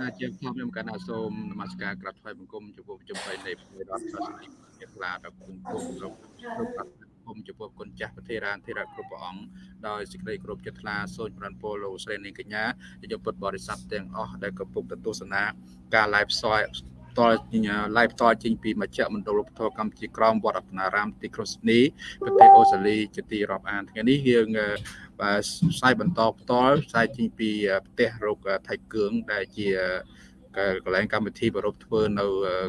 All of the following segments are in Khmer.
ណាជាខ្ញុំខ្ញុំកណ្ណាសូមនមស្ការក្រាបថ្វាយបង្គំចំពោះចំបីនៃព្រះរដ្ឋសាសនិកជាក្លាដល់គុំគុំគ្រប់គ្រប់គុំចំពោះគុណចាស់ប្រធារានធិរៈគ្រប់ព្រះអង្គដោយសេចក្តីគោរពចិត្តថ្លាសូមចម្រើនពរលោកស្រីនាងកញ្ញាជាពុទ្ធបរិស័ទទាំងអស់ដែលកំពុងទស្សនាការ live ផ្សាយ តល live ផ្ទាល់ចេញពីមជ្ឈមណ្ឌលឧបធរកម្ពុជាក្រមវត្តរតនារាមទីក្រុងស៊ីដនីប្រទេសអូស្ត្រាលីជាទីរាប់អានថ្ងៃនេះយើងបាទផ្សាយបន្តផ្ទាល់ផ្សាយចេញពីផ្ទះរោគថៃគឿងដែលជាកន្លែងកម្មវិធីប្រពធ្វើនៅ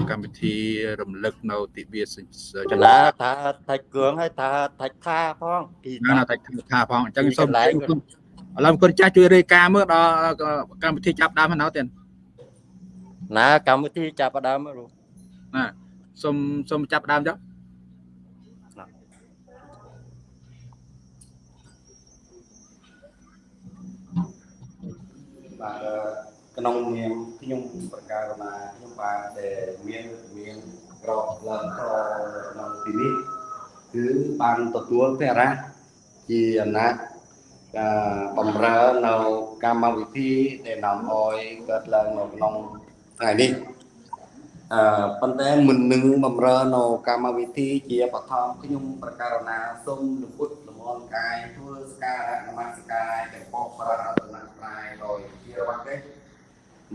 កម្មវិធីរំលឹកនៅទិវាចលាថាថៃគឿងហើយថាថៃខាផងពីណាថៃខាផងអញ្ចឹងសូមឥឡូវគុណចាស់ជួយរាយការណ៍មើលដល់កម្មវិធីចាប់ដើមហ្នឹងទៀត ណាកម្មវិធីចាប់ដើមមើលណាសូមសូមចាប់ដើមចុះបាទក្នុងនាមខ្ញុំប្រកាសណាខ្ញុំបាទដែលមានមានក្របឡើងក្នុងទីនេះគឺបានទទួលទេរៈជាអំណាចបំរើនៅកម្មវិធីដែលនាំឲ្យកើតឡើងនៅក្នុង ថ្ងៃនេះអឺប៉ុន្តែមិននឹងបំរើនៅកម្មវិធីជាបឋមខ្ញុំប្រកាសណាសូមលពុតលមនកាយធ្វើស្ការៈនមស្ការចំពោះព្រះរតនត្រ័យដោយជារបស់ទេ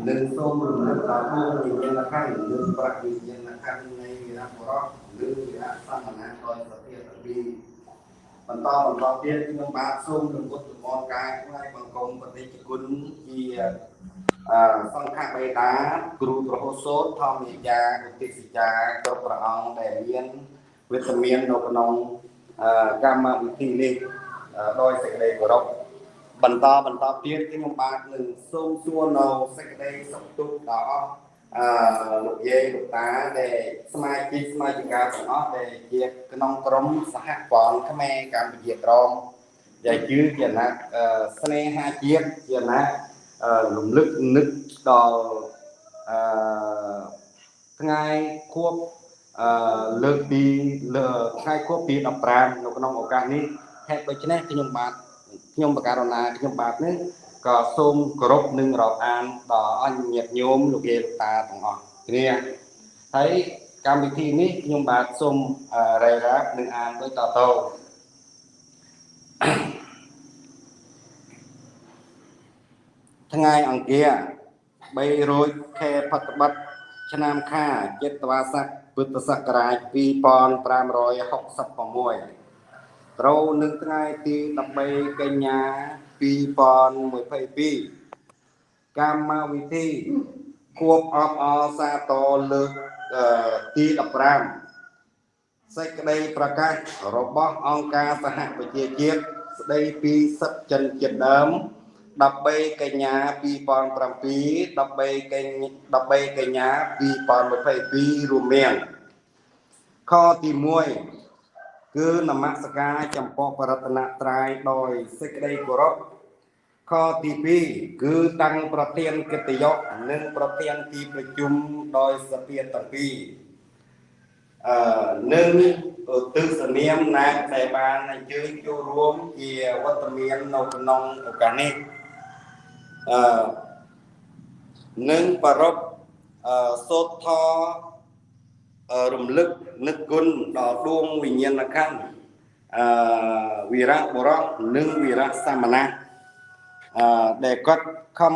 នឹងសូមរំលឹកដល់ពួកវិញ្ញាណខណ្ឌនិងប្រាក់វិញ្ញាណខណ្ឌនៃវិរៈបរោះឬវិរៈសមណៈដោយសតិទាំងពីរបន្តបន្តទៀតខ្ញុំបាទសូមរំលឹកលមនកាយថ្វាយបង្គំបតិជគុណជា សង្ឃបេតាគ្រូប្រហូសូតធម្មយាយាឧទ្ទិសិចាគ្រប់ព្រះអង្គដែលមានវេទមាននៅក្នុងកម្មវិធីនេះដោយសេចក្តីគោរពបន្តបន្តទៀតខ្ញុំបាទនឹងសូមសួរនៅសេចក្តីសុខទុក្ខដល់អស់អឺលោកយាយលោកតាដែលសមាជិកសមាជិកាទាំងអស់ដែលជាក្នុងក្រុមសហព័ន្ធខ្មែរកម្ពុជាក្រមដែលជឿជាណាត់ស្នេហាជាតិជាណាត់ រំលឹកនឹកដល់អឺថ្ងៃខួបអឺលើកទីថ្ងៃខួបទី15នៅក្នុងឱកាសនេះហេតុដូច្នេះខ្ញុំបាទខ្ញុំបការណាខ្ញុំបាទនេះក៏សូមគោរពនិងរាប់អានដល់អញ្ញញាតិញោមលោកយាយលោកតាទាំងអស់គ្នាហើយកម្មវិធីនេះខ្ញុំបាទសូមរ៉េរ៉ាប់និងអានដូចតទៅ ថ្ងៃអង្គារ300ខែផុតបិទឆ្នាំខាចិត្តវាស័កពុទ្ធសករាជ2566ត្រូវនឹងថ្ងៃទី13កញ្ញា2022កម្មវិធីគួបអបអសាទរលើកទី15សេចក្តីប្រកាសរបស់អង្គការសហប្រជាជាតិស្តីពីសិទ្ធិជនជាតិដើម 13កញ្ញា2007 13កញ្ញា13កញ្ញា2022រួមមានខទី1គឺនមស្ការចំពោះបរតនត្រ័យដោយសេចក្តីគោរពខទី2គឺតាំងប្រធានកិត្តិយសនិងប្រធានទីប្រជុំដោយសភាទាំងពីរអឺនិងទិសនាមណាដែលបានអញ្ជើញចូលរួមជាវត្តមាននៅក្នុងឱកាសនេះ អឺនិងប្រពអឺសូត្រធរំលឹកនឹកគុណដល់ដួងវិញ្ញាណខណ្ឌអឺវីរៈបុរសនិងវីរៈសាមណៈអឺដែលគាត់ខំ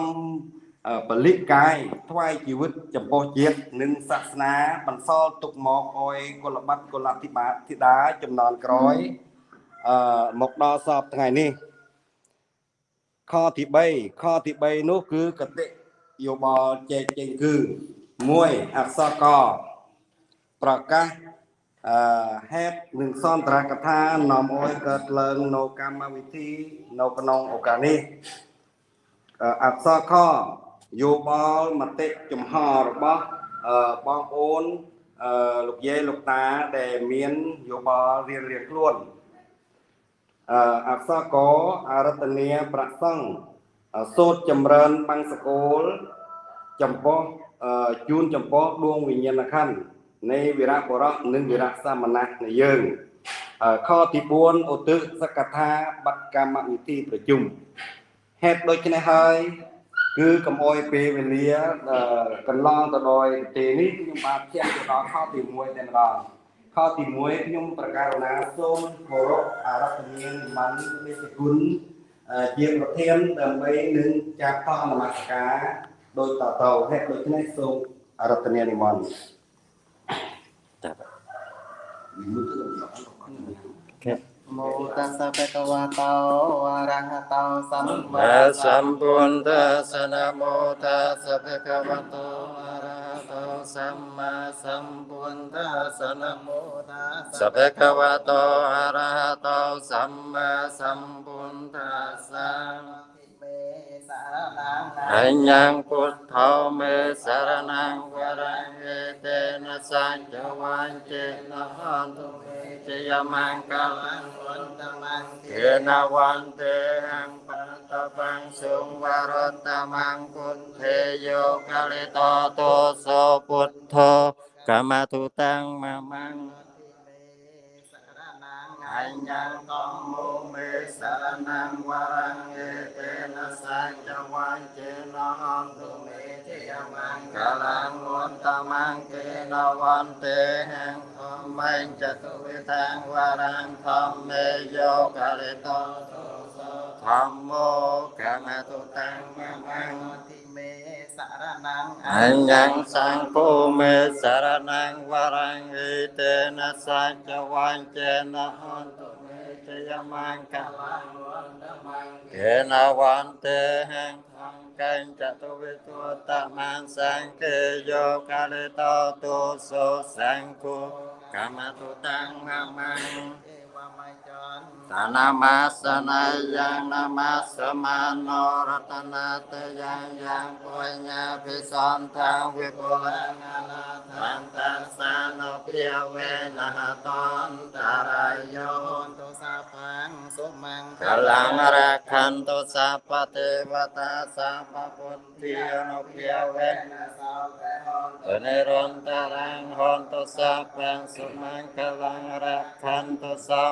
ពលិកាយថ្វាយជីវិតចំពោះជាតិនិងសាសនាបន្សល់ទុកមកអោយកុលបត្តិកុលអធិបាធិតាចំនួនក្រោយអឺមកដល់សពថ្ងៃនេះ ខទី3ខទី3នោះគឺកតិយោបល់ចែកចេញគឺ1អក្សរកប្រកាសអឺហេតុនិងសន្ទរកថានាំអោយកើតឡើងនៅកម្មវិធីនៅក្នុងឱកាសនេះអក្សរខយោបល់មតិចំហរបស់បងប្អូនលោកយាយលោកតាដែលមានយោបល់រៀងរៀងខ្លួន អក្សរកអរតនីប្រសង់សូត្រចម្រើនបង្សកូលចំពោះជូនចំពោះដួងវិញ្ញាណខណ្ឌនៃវីរៈបុរសនិងវីរៈសាមណៈនៃយើងខទី4ឧទ្ទិសកថាបត្តិកម្មវិធីប្រជុំហេតុដូច្នេះហើយគឺកុំអោយពេលវេលាអឺកន្លងទៅដោយប្រទេសនេះខ្ញុំបាទជះទៅដល់ខទី1តែម្ដង ខទី1ខ្ញុំប្រកាសណាសូមគោរពអរគុណមន្តមេជគុណជាប្រធានដើម្បីនឹងចាត់តអនុម័តការដោយតទៅហេតុដូច្នេះសូមអរគុណនិមន្តតាបាទមោតសៈបកវតោអរហតោសម្មាសម្ពុទ្ធសនមោតសៈបកវតោ สั สั ม ม พุ พุ ท ท ธัส ธั สะ สสะนะโมตัสสะภะคะวะโตอะระหะโตสัมมาสัมพุทธัสสะนะโม ตัส สั สะ พพะคะวะโตอะระหะโตสัมมาสัมพุทธัสสะ เม Anyang nhang cốt thao mê sa ra năng na sa cho quan chê na han tu mê chê ya mang ca quân ta mang kê na quan tê hang pa bang sung va ra ta mang cốt yo ca to so bút thô ca ma anh con mu mê sa nam wa rang e te na sa cha wa che na hom tu mê che mang ca lang won ta mang ke na won te hang thom mai cha tu vi thang wa rang thom mê yo ca le to tham mô ca ma tu tăng ma mang anh nhân sang phu mê sa ra năng va rang y tê na sa cha van chê na hôn tu mê chê ya mang ca kê na van tê hang thang canh cha tu vi tu ta mang sang kê yo ca lê to tu so sang cu kama tu tang mang mang. Tanamasana yang namasamano ratanata yang yang punya visanta vipulangana tantasano piyavena haton tarayon tu sapang sumang kalang rakhan tu sapate vata sapaputiyono piyavena saperon tarang hon tu sapang sumang kalang rakhan tu sapang จจวันเจนะหันตุเมจยมังกลังวันตมังเกนะวันเตหังทังกัญจตุวิตุตมังสังเกโยกาลิโตต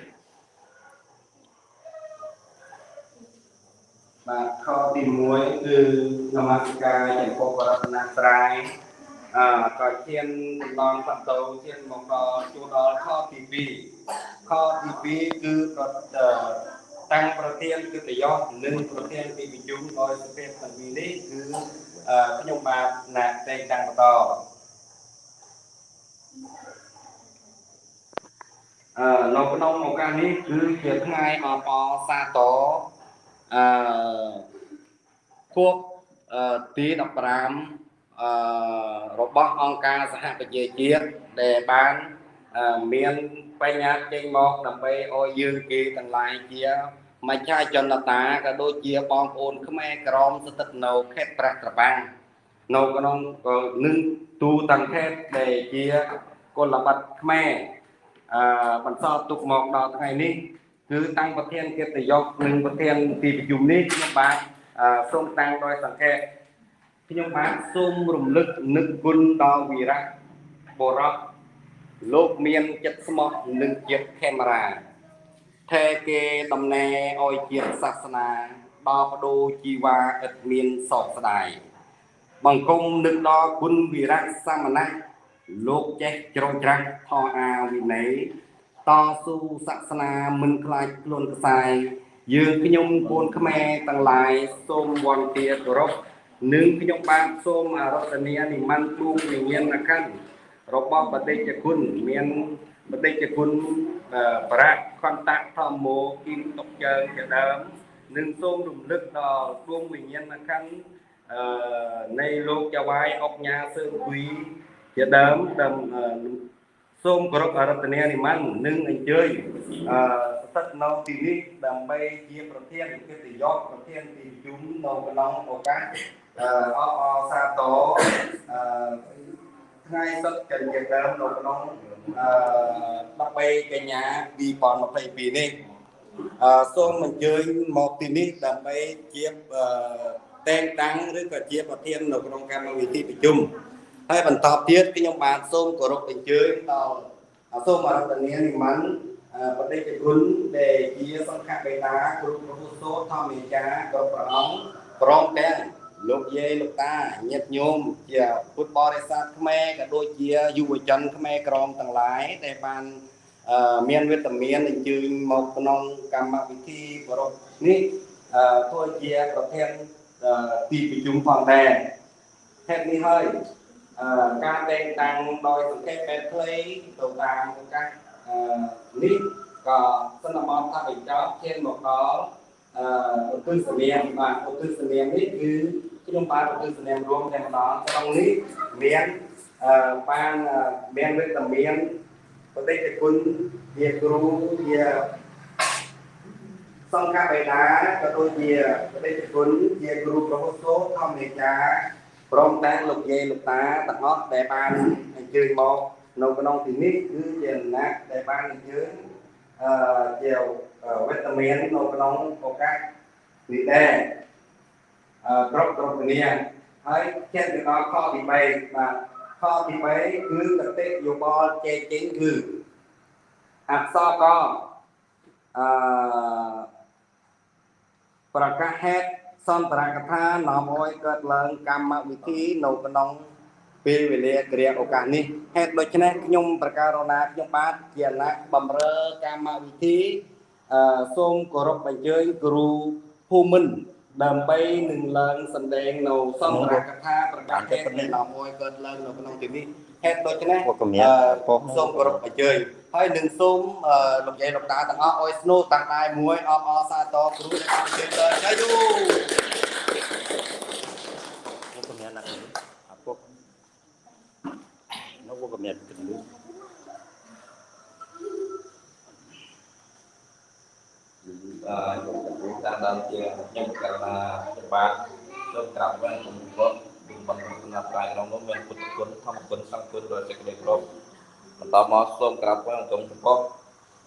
បាទខទី1គឺនមស្ការចំពោះបរតនត្រ័យអឺក៏ឈានដំណងសតោឈានមកដល់ជួដល់ខទី2ខទី2គឺប្រអឺតាំងប្រធានកិត្តិយសនិងប្រធានទីប្រជុំដោយសភាទាំងពីរនេះគឺអឺខ្ញុំបាទណាតែងតាំងបន្តអឺនៅក្នុងឱកាសនេះគឺជាថ្ងៃអបអរសាទរ អឺខួបអឺទី15អឺរបស់អង្គការសហប្រជាជាតិដែលបានអឺមានបញ្ញាចេញមកដើម្បីឲ្យយើងគេទាំងឡាយជាមច្ឆាជនតាក៏ដូចជាបងប្អូនខ្មែរក្រមស្ថិតនៅខេត្តប្រះត្របាំងនៅក្នុងក៏នឹងទូទាំងខេត្តដែលជាគុលបត្តិខ្មែរអឺបន្សល់ទុកមកដល់ថ្ងៃនេះ គឺតាំងប្រធានកិត្តិយសនិងប្រធានទីប្រជុំនេះខ្ញុំបាទអឺសូមតាំងដោយសង្ខេបខ្ញុំបាទសូមរំលឹកនឹកគុណដល់វីរៈបុរសលោកមានចិត្តស្មោះនិងចិត្តខេមរាថែគេដំណែឲ្យជាតិសាសនាដល់បដូរជីវ៉ាឥតមានសោកស្ដាយបង្គំនឹកដល់គុណវីរៈសមណៈលោកចេះជ្រោមច្រាស់ថោអាវិន័យ តស៊ូសាសនាមិនខ្លាចខ្លួនខ្សែយើងខ្ញុំកូនខ្មែរទាំងឡាយសូមវន្តាគោរពនិងខ្ញុំបានសូមអរតនានិមន្តទូវិញ្ញាណក្ខន្ធរបស់បដិជគុណមានបដិជគុណអឺប្រាក់ខន្តៈធម្មោគិនតុកជើងជាដើមនិងសូមរំលឹកដល់ដួងវិញ្ញាណក្ខន្ធអឺនៃលោកចៅវាយអុកញ៉ាសើគួយជាដើមដើមអឺ សូមគោរពអរតនានិមន្តនិងអញ្ជើញអឺស្ថិតនៅទីនេះដើម្បីជាប្រធានកិត្តិយសប្រធានទីប្រជុំនៅក្នុងឱកាសអឺអបអរសាទរអឺថ្ងៃសុក្រកញ្ញាដើមនៅក្នុងអឺ13កញ្ញា2022នេះអឺសូមអញ្ជើញមកទីនេះដើម្បីជាអឺតែងតាំងឬក៏ជាប្រធាននៅក្នុងកម្មវិធីប្រជុំ ហើយបន្តទៀតខ្ញុំបានសូមគោរពអញ្ជើញដល់សូមអរតនានិមន្តបដិជគុណដែលជាសង្ឃបេតាគ្រូប្រពុទ្ធោធម្មចារគ្រប់ព្រះអង្គព្រមទាំងលោកយាយលោកតាញាតិញោមជាពុទ្ធបរិស័ទខ្មែរក៏ដូចជាយុវជនខ្មែរក្រមទាំងឡាយដែលបានមានវេទមានអញ្ជើញមកក្នុងកម្មវិធីប្រពនេះធ្វើជាប្រធានទីប្រជុំផងដែរហេតុនេះហើយ ការតែងតាំងដោយសង្កេតបែបខ្លីទៅតាមឱកាសនេះក៏សន្មតថាបញ្ចប់ឈានមកដល់អឺឧទ្ទិសនាមបាទឧទ្ទិសនាមនេះគឺខ្ញុំបានឧទ្ទិសនាមរួមតែម្ដងក្នុងនេះមានអឺបានមានវេទមានបដិជគុណជាគ្រូជាសង្ឃបេតាក៏ដូចជាបដិជគុណជាគ្រូប្រហុសោធម្មនិកា ព្រមទាំងលោកយាយលោកតាទាំងអស់ដែលបានអញ្ជើញមកនៅក្នុងទីនេះគឺជាណាក់ដែលបានអញ្ជើញអឺជាវេទមាននៅក្នុងឱកាសនេះដែរអឺគ្រប់គ្រប់គ្នាហើយចិត្តទៅដល់ខទី3បាទខទី3គឺកតិយោបល់ជែកចេញគឺអក្សរកអឺប្រកាសហេតុ សន្តរកថានាំឲ្យកើតឡើងកម្មវិធីនៅក្នុងពេលវេលាគ្រាឱកាសនេះហេតុដូច្នេះខ្ញុំប្រកាសរណាខ្ញុំបាទជាអ្នកបំរើកម្មវិធីអឺសូមគោរពអញ្ជើញគ្រូភូមិន្ទដើម្បីនឹងឡើងសម្ដែងនៅសន្តរកថាប្រកាសហេតុនៃនាំឲ្យកើតឡើងនៅក្នុងទីនេះ ហេតុដូច្នេះសូមគោរពអញ្ជើញហើយនឹងសូមលោកយាយលោកតាទាំងអស់ឲ្យស្នូតាំងដៃមួយអបអរសាទរគ្រូដែលបានជើញដល់ចាយូមកកម្រា ស់ណាស់អាពុកនៅមកកម្រាស់គិតលឺ à chúng ta đang chia nhưng cả là bạn trong cả bên cùng có cùng bằng là tại trong nó mình cũng cuốn thông cuốn sang cuốn rồi sẽ được rồi mà tao mò xôm cả bên cùng có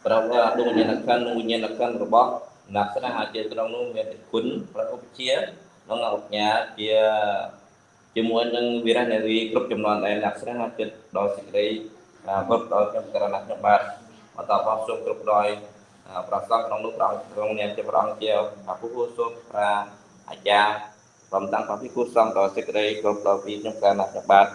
berapa dulu nyenakan nyenakan robah nak sana haji trong nó mình cuốn và ốp chia nó ngọc chia ជាមួយនឹងវីរៈនារីគ្រប់ចំនួនដែលអ្នកស្រីហាត់ចិត្តដល់សេចក្តីគ្រប់ដល់ខ្ញុំករណីខ្ញុំបាទបន្តបោះសូមគ្រប់ដោយប្រសងក្នុងនោះព្រះក្នុងនាមជាព្រះអង្គជាអពុទ្ធសូមប្រាអាចារ្យ ព្រមទាំងព្រះភិក្ខុសង្ឃដល់សេចក្តីគ្រប់ដល់ពីខ្ញុំករណីខ្ញុំបាទ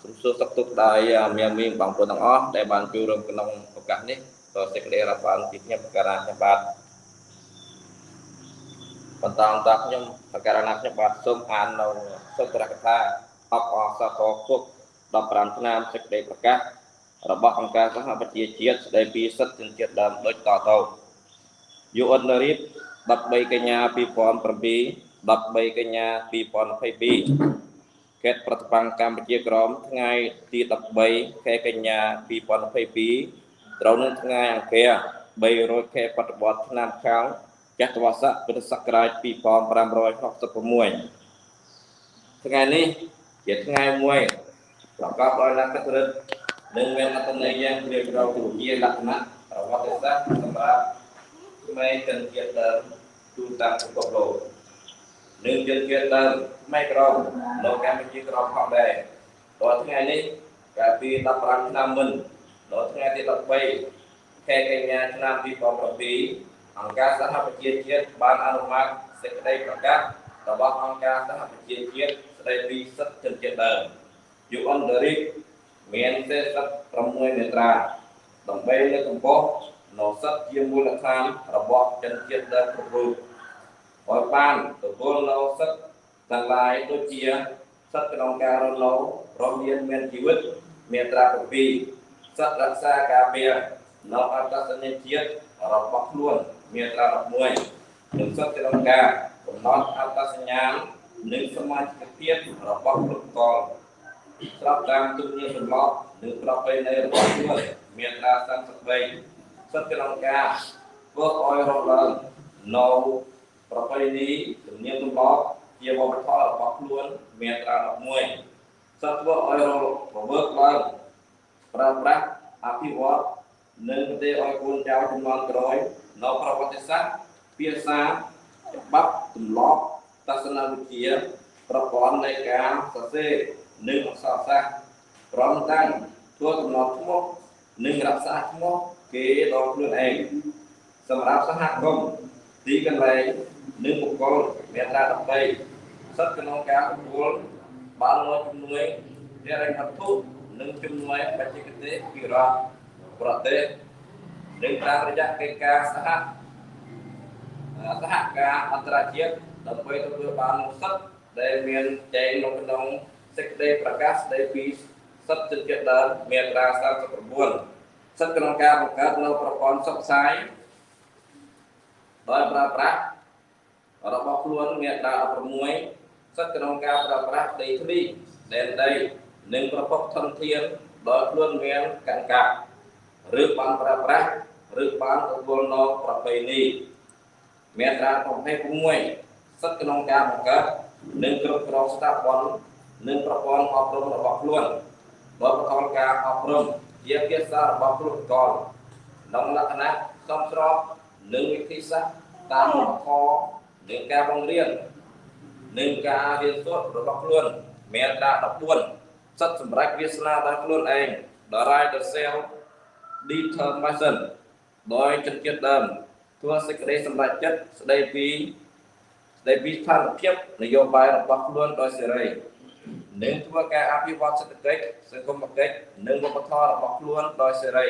សូមសួរសុខទុក្ខដោយមានមានបងប្អូនទាំងអស់ដែលបានចូលរួមក្នុងឱកាសនេះដល់សេចក្តីរាប់អានពីខ្ញុំករណីខ្ញុំបាទបន្តបន្តខ្ញុំបកករណាខ្ញុំបាទសូមអាននៅសុត្រកថាអបអសតគុក15ឆ្នាំសេចក្តីប្រកាសរបស់អង្គការសហប្រជាជាតិស្តីពីសិទ្ធិជនជាតិដើមដូចតទៅយុអនរីប13កញ្ញា2007 13កញ្ញា2022ខេត្តប្រតិបត្តិកម្ពុជាក្រមថ្ងៃទី13ខែកញ្ញា2022ត្រូវនឹងថ្ងៃអង្គារ300ខែបត្តិបត្តិឆ្នាំខាងចត្វាស័កពុទ្ធសករាជ2566ថ្ងៃនេះជាថ្ងៃមួយប្រកបដោយលក្ខណៈនិងមានអត្ថន័យយ៉ាងជ្រាលជ្រៅជាលក្ខណៈប្រវត្តិសាស្ត្រសម្រាប់ក្មេងជនជាតិដើមទូទាំងពិភពលោក និងជនជាតិដើមក្មេងក្រមនៅកម្ពុជាក្រមផងដែរដល់ថ្ងៃនេះកាលពី15ឆ្នាំមុនដល់ថ្ងៃទី13ខែកញ្ញាឆ្នាំ2007អង្គការសហប្រជាជាតិបានអនុម័តសេចក្តីប្រកាសរបស់អង្គការសហប្រជាជាតិស្តីពីសិទ្ធិជនជាតិដើម UN Derek មានទេ46មាត្រាដើម្បីលើកកម្ពស់នូវសិទ្ធិជាមូលដ្ឋានរបស់ជនជាតិដើមគ្រប់រូប ឲ្យបានទទួលនូវសិទ្ធិទាំងឡាយដូចជាសិទ្ធិក្នុងការរស់នៅរស់មានមានជីវិតមាត្រា7សិទ្ធិរក្សាការពារនៅអត្តសញ្ញាណជាតិរបស់ខ្លួនមាត្រា11និងសិទ្ធិក្នុងការកំណត់អត្តសញ្ញាណនិងសមាជិកភាពរបស់ពលករស្របតាមទំនៀមទម្លាប់និងប្រពៃណីរបស់ខ្លួនមានការសង្កត់បីសិទ្ធិក្នុងការធ្វើឲ្យរកឡើងនៅ ប្រពៃណីទំនៀមទម្លាប់ជាវប្បធម៌របស់ខ្លួនមានត្រា11សិទ្ធិធ្វើឲ្យរវើកឡើងប្រើប្រាស់អភិវឌ្ឍនិងប្រទេសឲ្យកូនចៅជំនាន់ក្រោយនៅប្រវត្តិសាស្ត្រភាសាច្បាប់ទម្លាប់ទស្សនវិជ្ជាប្រព័ន្ធនៃការសរសេរនិងអក្សរសាស្ត្រព្រមទាំងធ្វើកំណត់ឈ្មោះនិងរក្សាឈ្មោះគេដល់ខ្លួនឯងសម្រាប់សហគមន៍ទីកន្លែង និងបុគ្គលមេត្រា13សិទ្ធិក្នុងការទទួលបានមកជំនួយហិរញ្ញវត្ថុនិងជំនួយបច្ចេកទេសពីរដ្ឋប្រទេសនិងតាមរយៈកិច្ចការសហសហការអន្តរជាតិដើម្បីទទួលបាននូវសិទ្ធិដែលមានចែងនៅក្នុងសេចក្តីប្រកាសស្តីពីសិទ្ធិជនជាតិដើមមាត្រា39សិទ្ធិក្នុងការបង្កើតនៅប្រព័ន្ធសុខផ្សាយដោយប្រើប្រាស់ របស់ខ្លួនមាត្រា16សិទ្ធិក្នុងការប្រើប្រាស់ដីធ្លីដែនដីនិងប្រភពធនធានដោយខ្លួនមានកង្កាប់ឬបានប្រើប្រាស់ឬបានទទួលនៅប្រពៃណីមាត្រា26សិទ្ធិក្នុងការបង្កើតនិងគ្រប់គ្រងស្ថាប័ននិងប្រព័ន្ធអប់រំរបស់ខ្លួនដោយបន្តការអប់រំជាភាសារបស់គ្រូកលក្នុងលក្ខណៈសមស្របនឹងវិធីសាស្ត្រតាមវប្បធម៌ និងការបង្រៀននិងការរៀនសូត្ររបស់ខ្លួនមាត្រា14សិទ្ធិសម្រាប់វាសនាដល់ខ្លួនឯង the right to self determination ដោយចិត្តចិត្តដើមធ្វើសេចក្តីសម្រេចចិត្តស្ដីពីស្ដីពីស្ថានភាពនយោបាយរបស់ខ្លួនដោយសេរីនិងធ្វើការអភិវឌ្ឍសេដ្ឋកិច្ចសង្គមគិច្ចនិងវប្បធម៌របស់ខ្លួនដោយសេរី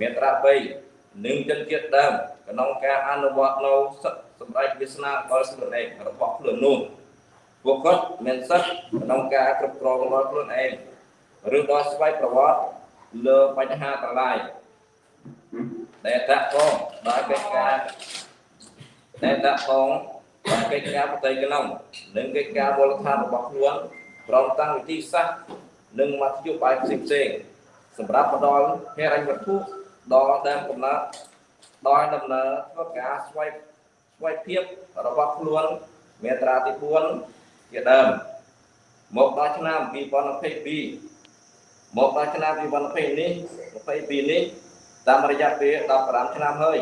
មាត្រា3និងជនជាតិដើមក្នុងការអនុវត្តនៅសិទ្ធិ សម្រេចវាសនាដល់ខ្លួនឯងរបស់ខ្លួននោះពួកគាត់មានសិទ្ធិក្នុងការគ្រប់គ្រងរបស់ខ្លួនឯងឬដល់ស្វ័យប្រវត្តិលើបញ្ហាទាំងឡាយដែលតាក់ទងដោយកិច្ចការដែលតាក់ទងដោយកិច្ចការបតីក្នុងនិងកិច្ចការមូលដ្ឋានរបស់ខ្លួនព្រមទាំងវិធីសាស្ត្រនិងមធ្យោបាយផ្សេងផ្សេងសម្រាប់ផ្ដល់ហេរញ្ញវត្ថុដល់ដើមកំណើតដោយដំណើរធ្វើការស្វ័យ ស្វ័យភាពរបស់ខ្លួនមេត្រាទី4ជាដើមមកដល់ឆ្នាំ2022មកដល់ឆ្នាំ2020នេះ22នេះតាមរយៈពេល15ឆ្នាំហើយ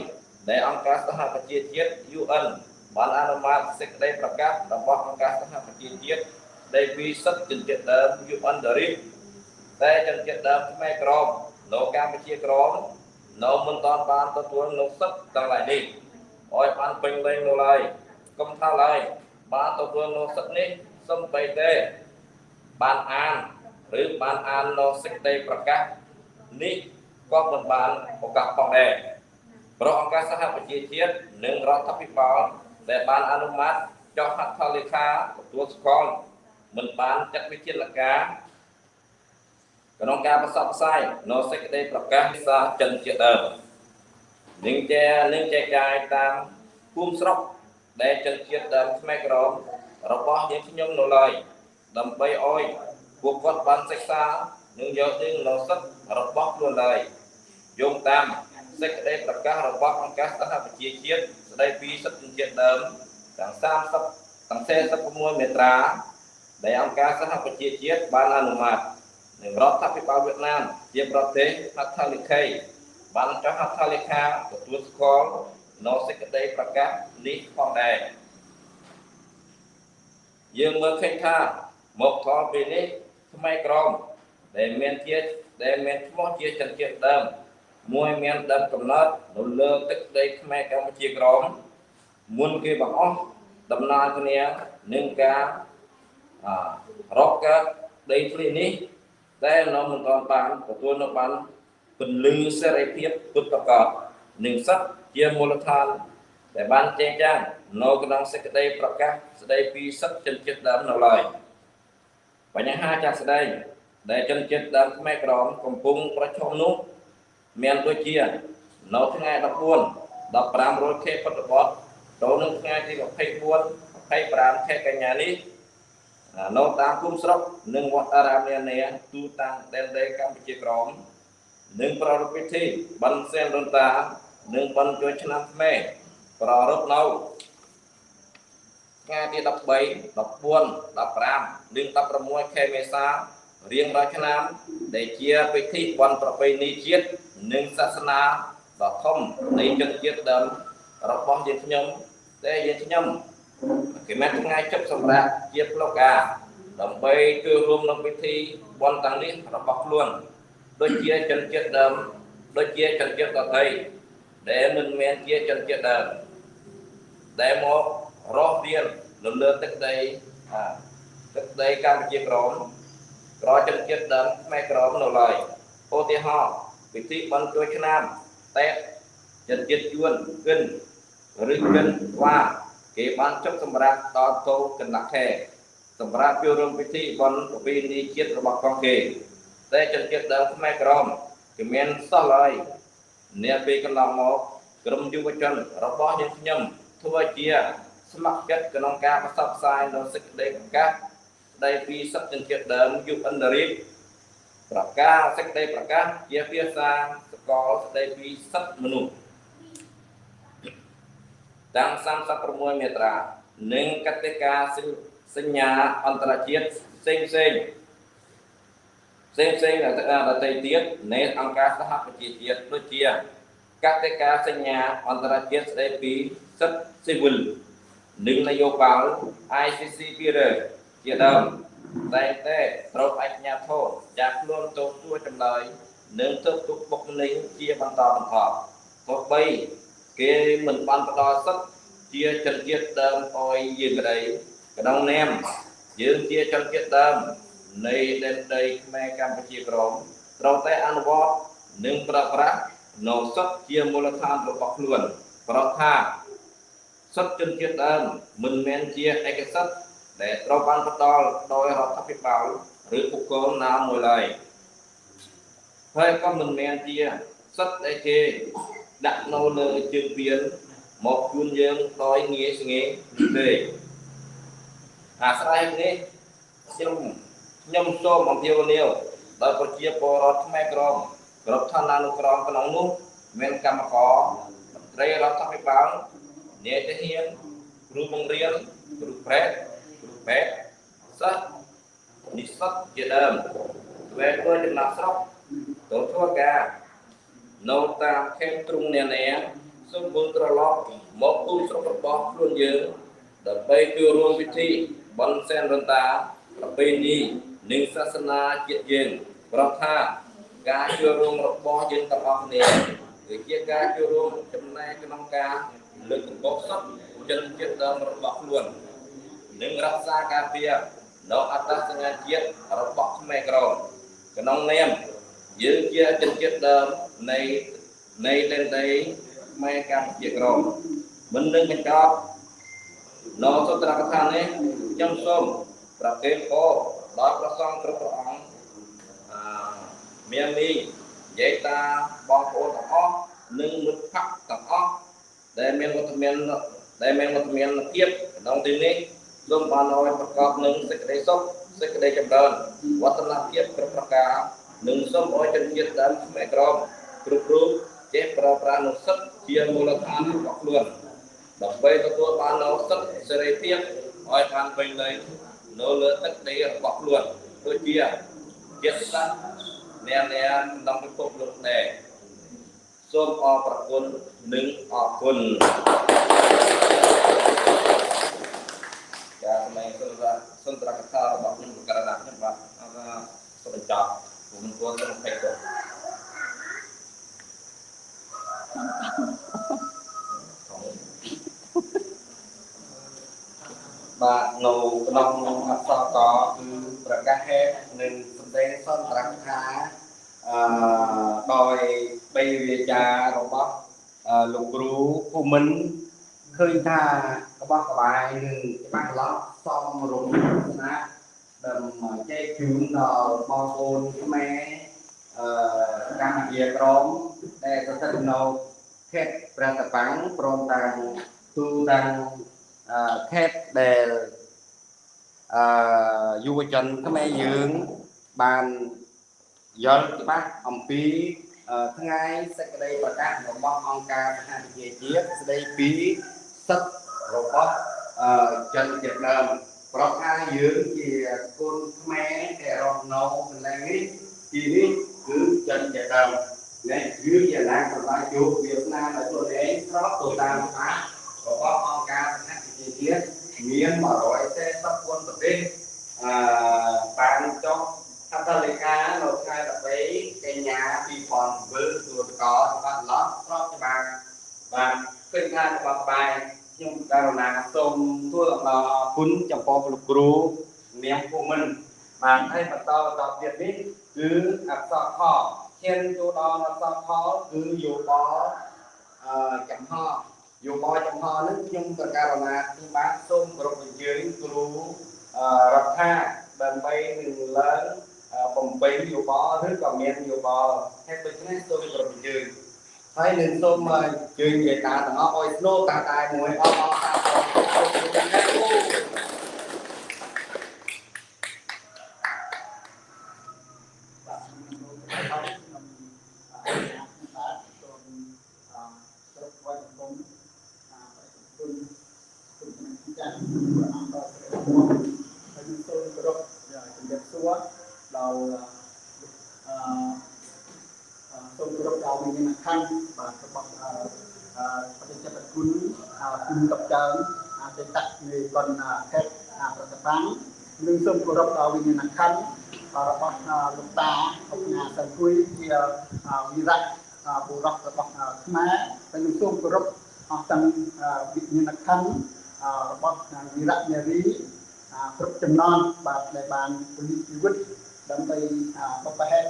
ដែលអង្គការសហប្រជាជាតិ UN បានអនុម័តសេចក្តីប្រកាសរបស់អង្គការសហប្រជាជាតិដែលពីសិទ្ធិជនជាតិដើម UN DRIP តែជនជាតិដើមខ្មែរក្រមនៅកម្ពុជាក្រមនៅមិនតាន់បានទទួលនូវសិទ្ធិទាំងឡាយនេះ ឲ្យបានពេញលេញនៅឡើយកុំថាឡើយបានទទួលនូវសិទ្ធិនេះសំបីតែបានអានឬបានអាននៅសេចក្តីប្រកាសនេះក៏មិនបានឱកាសផងដែរប្រអង្គការសហប្រជាជាតិនិងរដ្ឋាភិបាលដែលបានអនុម័តចុះហត្ថលេខាទទួលស្គាល់មិនបានចាត់វិធានការក្នុងការផ្សព្វផ្សាយនៅសេចក្តីប្រកាសភាសាចិនជាដើម នឹងជានឹងចែកចាយតាមភូមិស្រុកដែលចិនជាតិដើមខ្មែរក្រមរបស់យើងខ្ញុំនៅឡើយដើម្បីឲ្យពួកគាត់បានសិក្សានិងយកនឹងនៅសិទ្ធិរបស់ខ្លួនឡើយយោងតាមសេចក្តីប្រកាសរបស់អង្គការសហប្រជាជាតិស្តីពីសិទ្ធិជាតិដើមទាំង30ទាំង46មេត្រាដែលអង្គការសហប្រជាជាតិបានអនុម័តនិងរដ្ឋាភិបាលវៀតណាមជាប្រទេសហត្ថលេខី បានចុះហត្ថលេខាទទួលស្គាល់នៅសេចក្តីប្រកាសនេះផងដែរយើងមើលឃើញថាមកដល់ពេលនេះថ្មីក្រមដែលមានជាដែលមានឈ្មោះជាជនជាតិដើមមួយមានដើមកំណត់នៅលើទឹកដីខ្មែរកម្ពុជាក្រមមុនគេបង្អស់ដំណើរគ្នានឹងការរកកើតដីធ្លីនេះតែនៅមិនទាន់បានទទួលនៅបាន ពន្លឺសេរីភាពពុទ្ធកតនិងសិទ្ធជាមូលដ្ឋានដែលបានចែងចាងនៅក្នុងសេចក្តីប្រកាសស្តីពីសិទ្ធិជនជាតិដើមនៅឡើយបញ្ហាចាស់ស្ដែងដែលជនជាតិដើមខ្មែរក្រមកំពុងប្រឈមនោះមានដូចជានៅថ្ងៃ14 15រោចខែពុទ្ធបទចូលនឹងថ្ងៃទី24 25ខែកញ្ញានេះនៅតាមភូមិស្រុកនិងវត្តអារាមនានាទូទាំងដែនដីកម្ពុជាក្រម និងប្រារព្ធពិធីបិណ្ឌសែនដូនតានិងបិណ្ឌចូលឆ្នាំខ្មែរប្រារព្ធនៅថ្ងៃទី13 14 15និង16ខែមេសារៀងរាល់ឆ្នាំ ដែលជាពិធីបុណ្យប្រពៃណីជាតិនិងសាសនាដ៏ធំនៃជនជាតិដើមរបស់យើងខ្ញុំតែយើងខ្ញុំគេមានថ្ងៃជប់សម្រាប់ជាផ្លូវការដើម្បីចូលរួមក្នុងពិធីបុណ្យទាំងនេះរបស់ខ្លួន ដូចជាជនជាតិដើមដូចជាជនជាតិដទៃដែលមិនមែនជាជនជាតិដើមដែលមករស់រៀននៅលើទឹកដីអាទឹកដីកម្ពុជាក្រមក្រជនជាតិដើមខ្មែរក្រមនៅឡើយឧទាហរណ៍ពិធីបុណ្យចូលឆ្នាំតែជនជាតិជួនគិនឬគិនវ៉ាគេបានចុះសម្រាប់ដល់តោកណ្ដាខែសម្រាប់ចូលរួមពិធីបុណ្យប្រពៃណីជាតិរបស់កងគេ តែជនជាតិដើមខ្មែរក្រមគឺមានសោះឡើយអ្នកពេលកន្លងមកក្រុមយុវជនរបស់យើងខ្ញុំធ្វើជាស្ម័គ្រចិត្តក្នុងការផ្សព្វផ្សាយនូវសេចក្តីប្រកាសស្តីពីសិទ្ធិជនជាតិដើមយុវអន្តរជាតិប្រកាសសេចក្តីប្រកាសជាភាសាសកលស្តីពីសិទ្ធិមនុស្សតាម36មាត្រានិងកតិកាសញ្ញាអន្តរជាតិផ្សេង ផ្សេងផ្សេងផ្សេងដទៃទៀតនៃអង្គការសហប្រជាជាតិដូចជាកតិកាសញ្ញាអន្តរជាតិស្តីពីសិទ្ធិស៊ីវិលនិងនយោបាយ ICC 200ជាដើមតែតែត្រូវអញ្ញាធិចាក់ខ្លួនទៅទួចម្លើយនិងទៅទុកបុកម្នេញជាបន្តបន្ទាប់ទោះបីគេមិនបានផ្ដល់សិទ្ធិជាជនជាតិដើមអោយយើងក្តីក្នុងនាមយើងជាជនជាតិដើម នៃដែនដីខ្មែរកម្ពុជាក្រមត្រូវតែអនុវត្តនិងប្រើប្រាស់នៅសិទ្ធិជាមូលដ្ឋានរបស់ខ្លួនប្រថាសិទ្ធិជនជាតិដើមមិនមែនជាឯកសិទ្ធិដែលត្រូវបានផ្ដល់ដោយរដ្ឋាភិបាលឬបុគ្គលណាមួយឡើយហើយក៏មិនមែនជាសិទ្ធិដែលគេដាក់នៅលើជើងពៀនមកជូនយើងដោយងាយស្ងេទេអាស្រ័យនេះខ្ញុំ ខ្ញុំសូមអំពាវនាវដល់ប្រជាពលរដ្ឋខ្មែរក្រមគ្រប់ឋានានុក្រមក្នុងនោះមានកម្មករមន្ត្រីរដ្ឋាភិបាលអ្នកទាហានគ្រូបង្រៀនគ្រូប្រេតគ្រូពេទ្យសិស្សនិស្សិតជាដើមវេធ្វើចំណាក់ស្រុកទៅធ្វើការនៅតាមខេត្តទ្រុងនានាសូមវិលត្រឡប់មកភូមិស្រុករបស់ខ្លួនយើងដើម្បីចូលរួមពិធីបន់សែនរន្តាប្រពៃណី និងសាសនាជាតិយើងប្រកថាការចូលរួមរបស់យើងទាំងអស់គ្នាគឺជាការចូលរួមចំណែកក្នុងការលើកកម្ពស់សិទ្ធិជនជាតិដើមរបស់ខ្លួននិងរក្សាការពារនៅអត្តសញ្ញាណជាតិរបស់ខ្មែរក្រមក្នុងនាមយើងជាជនជាតិដើមនៃនៃដែនដីខ្មែរកម្ពុជាក្រមមិននឹងបញ្ចប់នៅសុត្រកថានេះខ្ញុំសូមប្រគេនពរ ដល់ព្រះសង្ឃគ្រប់ព្រះអង្គអឺមានមីយាយតាបងប្អូនទាំងអស់និងមិត្តភក្តិទាំងអស់ដែលមានវត្តមានដែលមានវត្តមានភាពក្នុងទីនេះសូមបានឲ្យប្រកបនឹងសេចក្តីសុខសេចក្តីចម្រើនវឌ្ឍនភាពគ្រប់ប្រការនិងសូមឲ្យជនជាតិដើមខ្មែរក្រមគ្រប់រូបចេះប្រើប្រាស់នូវសិទ្ធិជាមូលដ្ឋានរបស់ខ្លួនដើម្បីទទួលបាននូវសិទ្ធិសេរីភាពឲ្យបានពេញលេញ នៅលើទឹកដីរបស់ខ្លួនដូចជាជាតិសាសន៍អ្នកអ្នកក្នុងពិភពលោកដែរសូមអរប្រគុណនិងអរគុណចាសម្ដែងសុន្ទរសុន្ទរកថារបស់ខ្ញុំប្រកាសណាខ្ញុំបាទអរសូមបញ្ចប់ខ្ញុំមិនគួរទៅភ័យទៅ បាទនៅក្នុងអក្សរកគឺប្រកាសហេតុនិងសម្ដែងសន្ទរកថាអឺដោយបីវាចារបស់លោកគ្រូភូមិន្ទឃើញថាក្បោះក្បាយនិងច្បាស់ឡោះសមរម្យទស្សនៈដើម្បីចែកជូនដល់បងប្អូនខ្មែរអឺកម្ពុជាក្រមដែលស្ថិតនៅខេត្តព្រះតប៉ាំងព្រមទាំងទូទាំង ខេត្តដែលអឺយុវជនខ្មែរយើងបានយល់ច្បាស់អំពីថ្ងៃសេចក្តីប្រកាសរបស់អង្គការសហប្រជាជាតិស្តីពីសិទ្ធិរបស់ជនជាតិដើមប្រាប់ថាយើងជាកូនខ្មែរដែលរស់នៅកន្លែងនេះទីនេះគឺចិនជាដើមនេះយើងជាណាសម្រាប់យកវាសនាដល់ខ្លួនឯងស្របទៅតាមច្បាប់របស់អង្គការសហ ប្រជាជាតិមាន140ប្រទេសអឺបានចុះហត្ថលេខានៅថ្ងៃ13កញ្ញា2007ទូតកច្បាប់ឡោះស្របច្បាប់បាទឃើញថាច្បាប់បែបខ្ញុំករណាសូមធ្វើអំណរអគុណចំពោះលោកគ្រូនាងភូមិន្ទបានឲ្យបន្តបន្តទៀតនេះគឺអក្សរខឈានចូលដល់អក្សរខគឺយោបល់អឺចំហ យោបល់ចំហនេះខ្ញុំប្រកាសណាខ្ញុំបានសូមគោរពអញ្ជើញគ្រូអឺរដ្ឋាដើម្បីនឹងឡើងបំពេញយោបល់ឬក៏មានយោបល់ហើយដូច្នេះសូមគោរពអញ្ជើញហើយនឹងសូមអញ្ជើញមេតាទាំងអស់ឲ្យស្នូតាតែមួយអបអរសាទរសូមជម្រាបលា ហើយសូមគោរពជំរាបសួរដល់អឺសូមគោរពដល់វិញ្ញាណក្ខន្ធបាទរបស់អឺបដិចិត្តគុណគុណកបកើអតីតនៃកនខេត្តប្រតិបាំងនិងសូម គោរពដល់វិញ្ញាណក្ខន្ធរបស់លោកតាអង្គការសង្គមជាវិរៈបុរសរបស់ខ្មែរហើយនឹងសូមគោរពអស់ទាំងវិញ្ញាណក្ខន្ធរបស់វិរៈនារីគ្រប់ចំណងបាទដែលបានពលិជីវិតដើម្បីបបហេតុ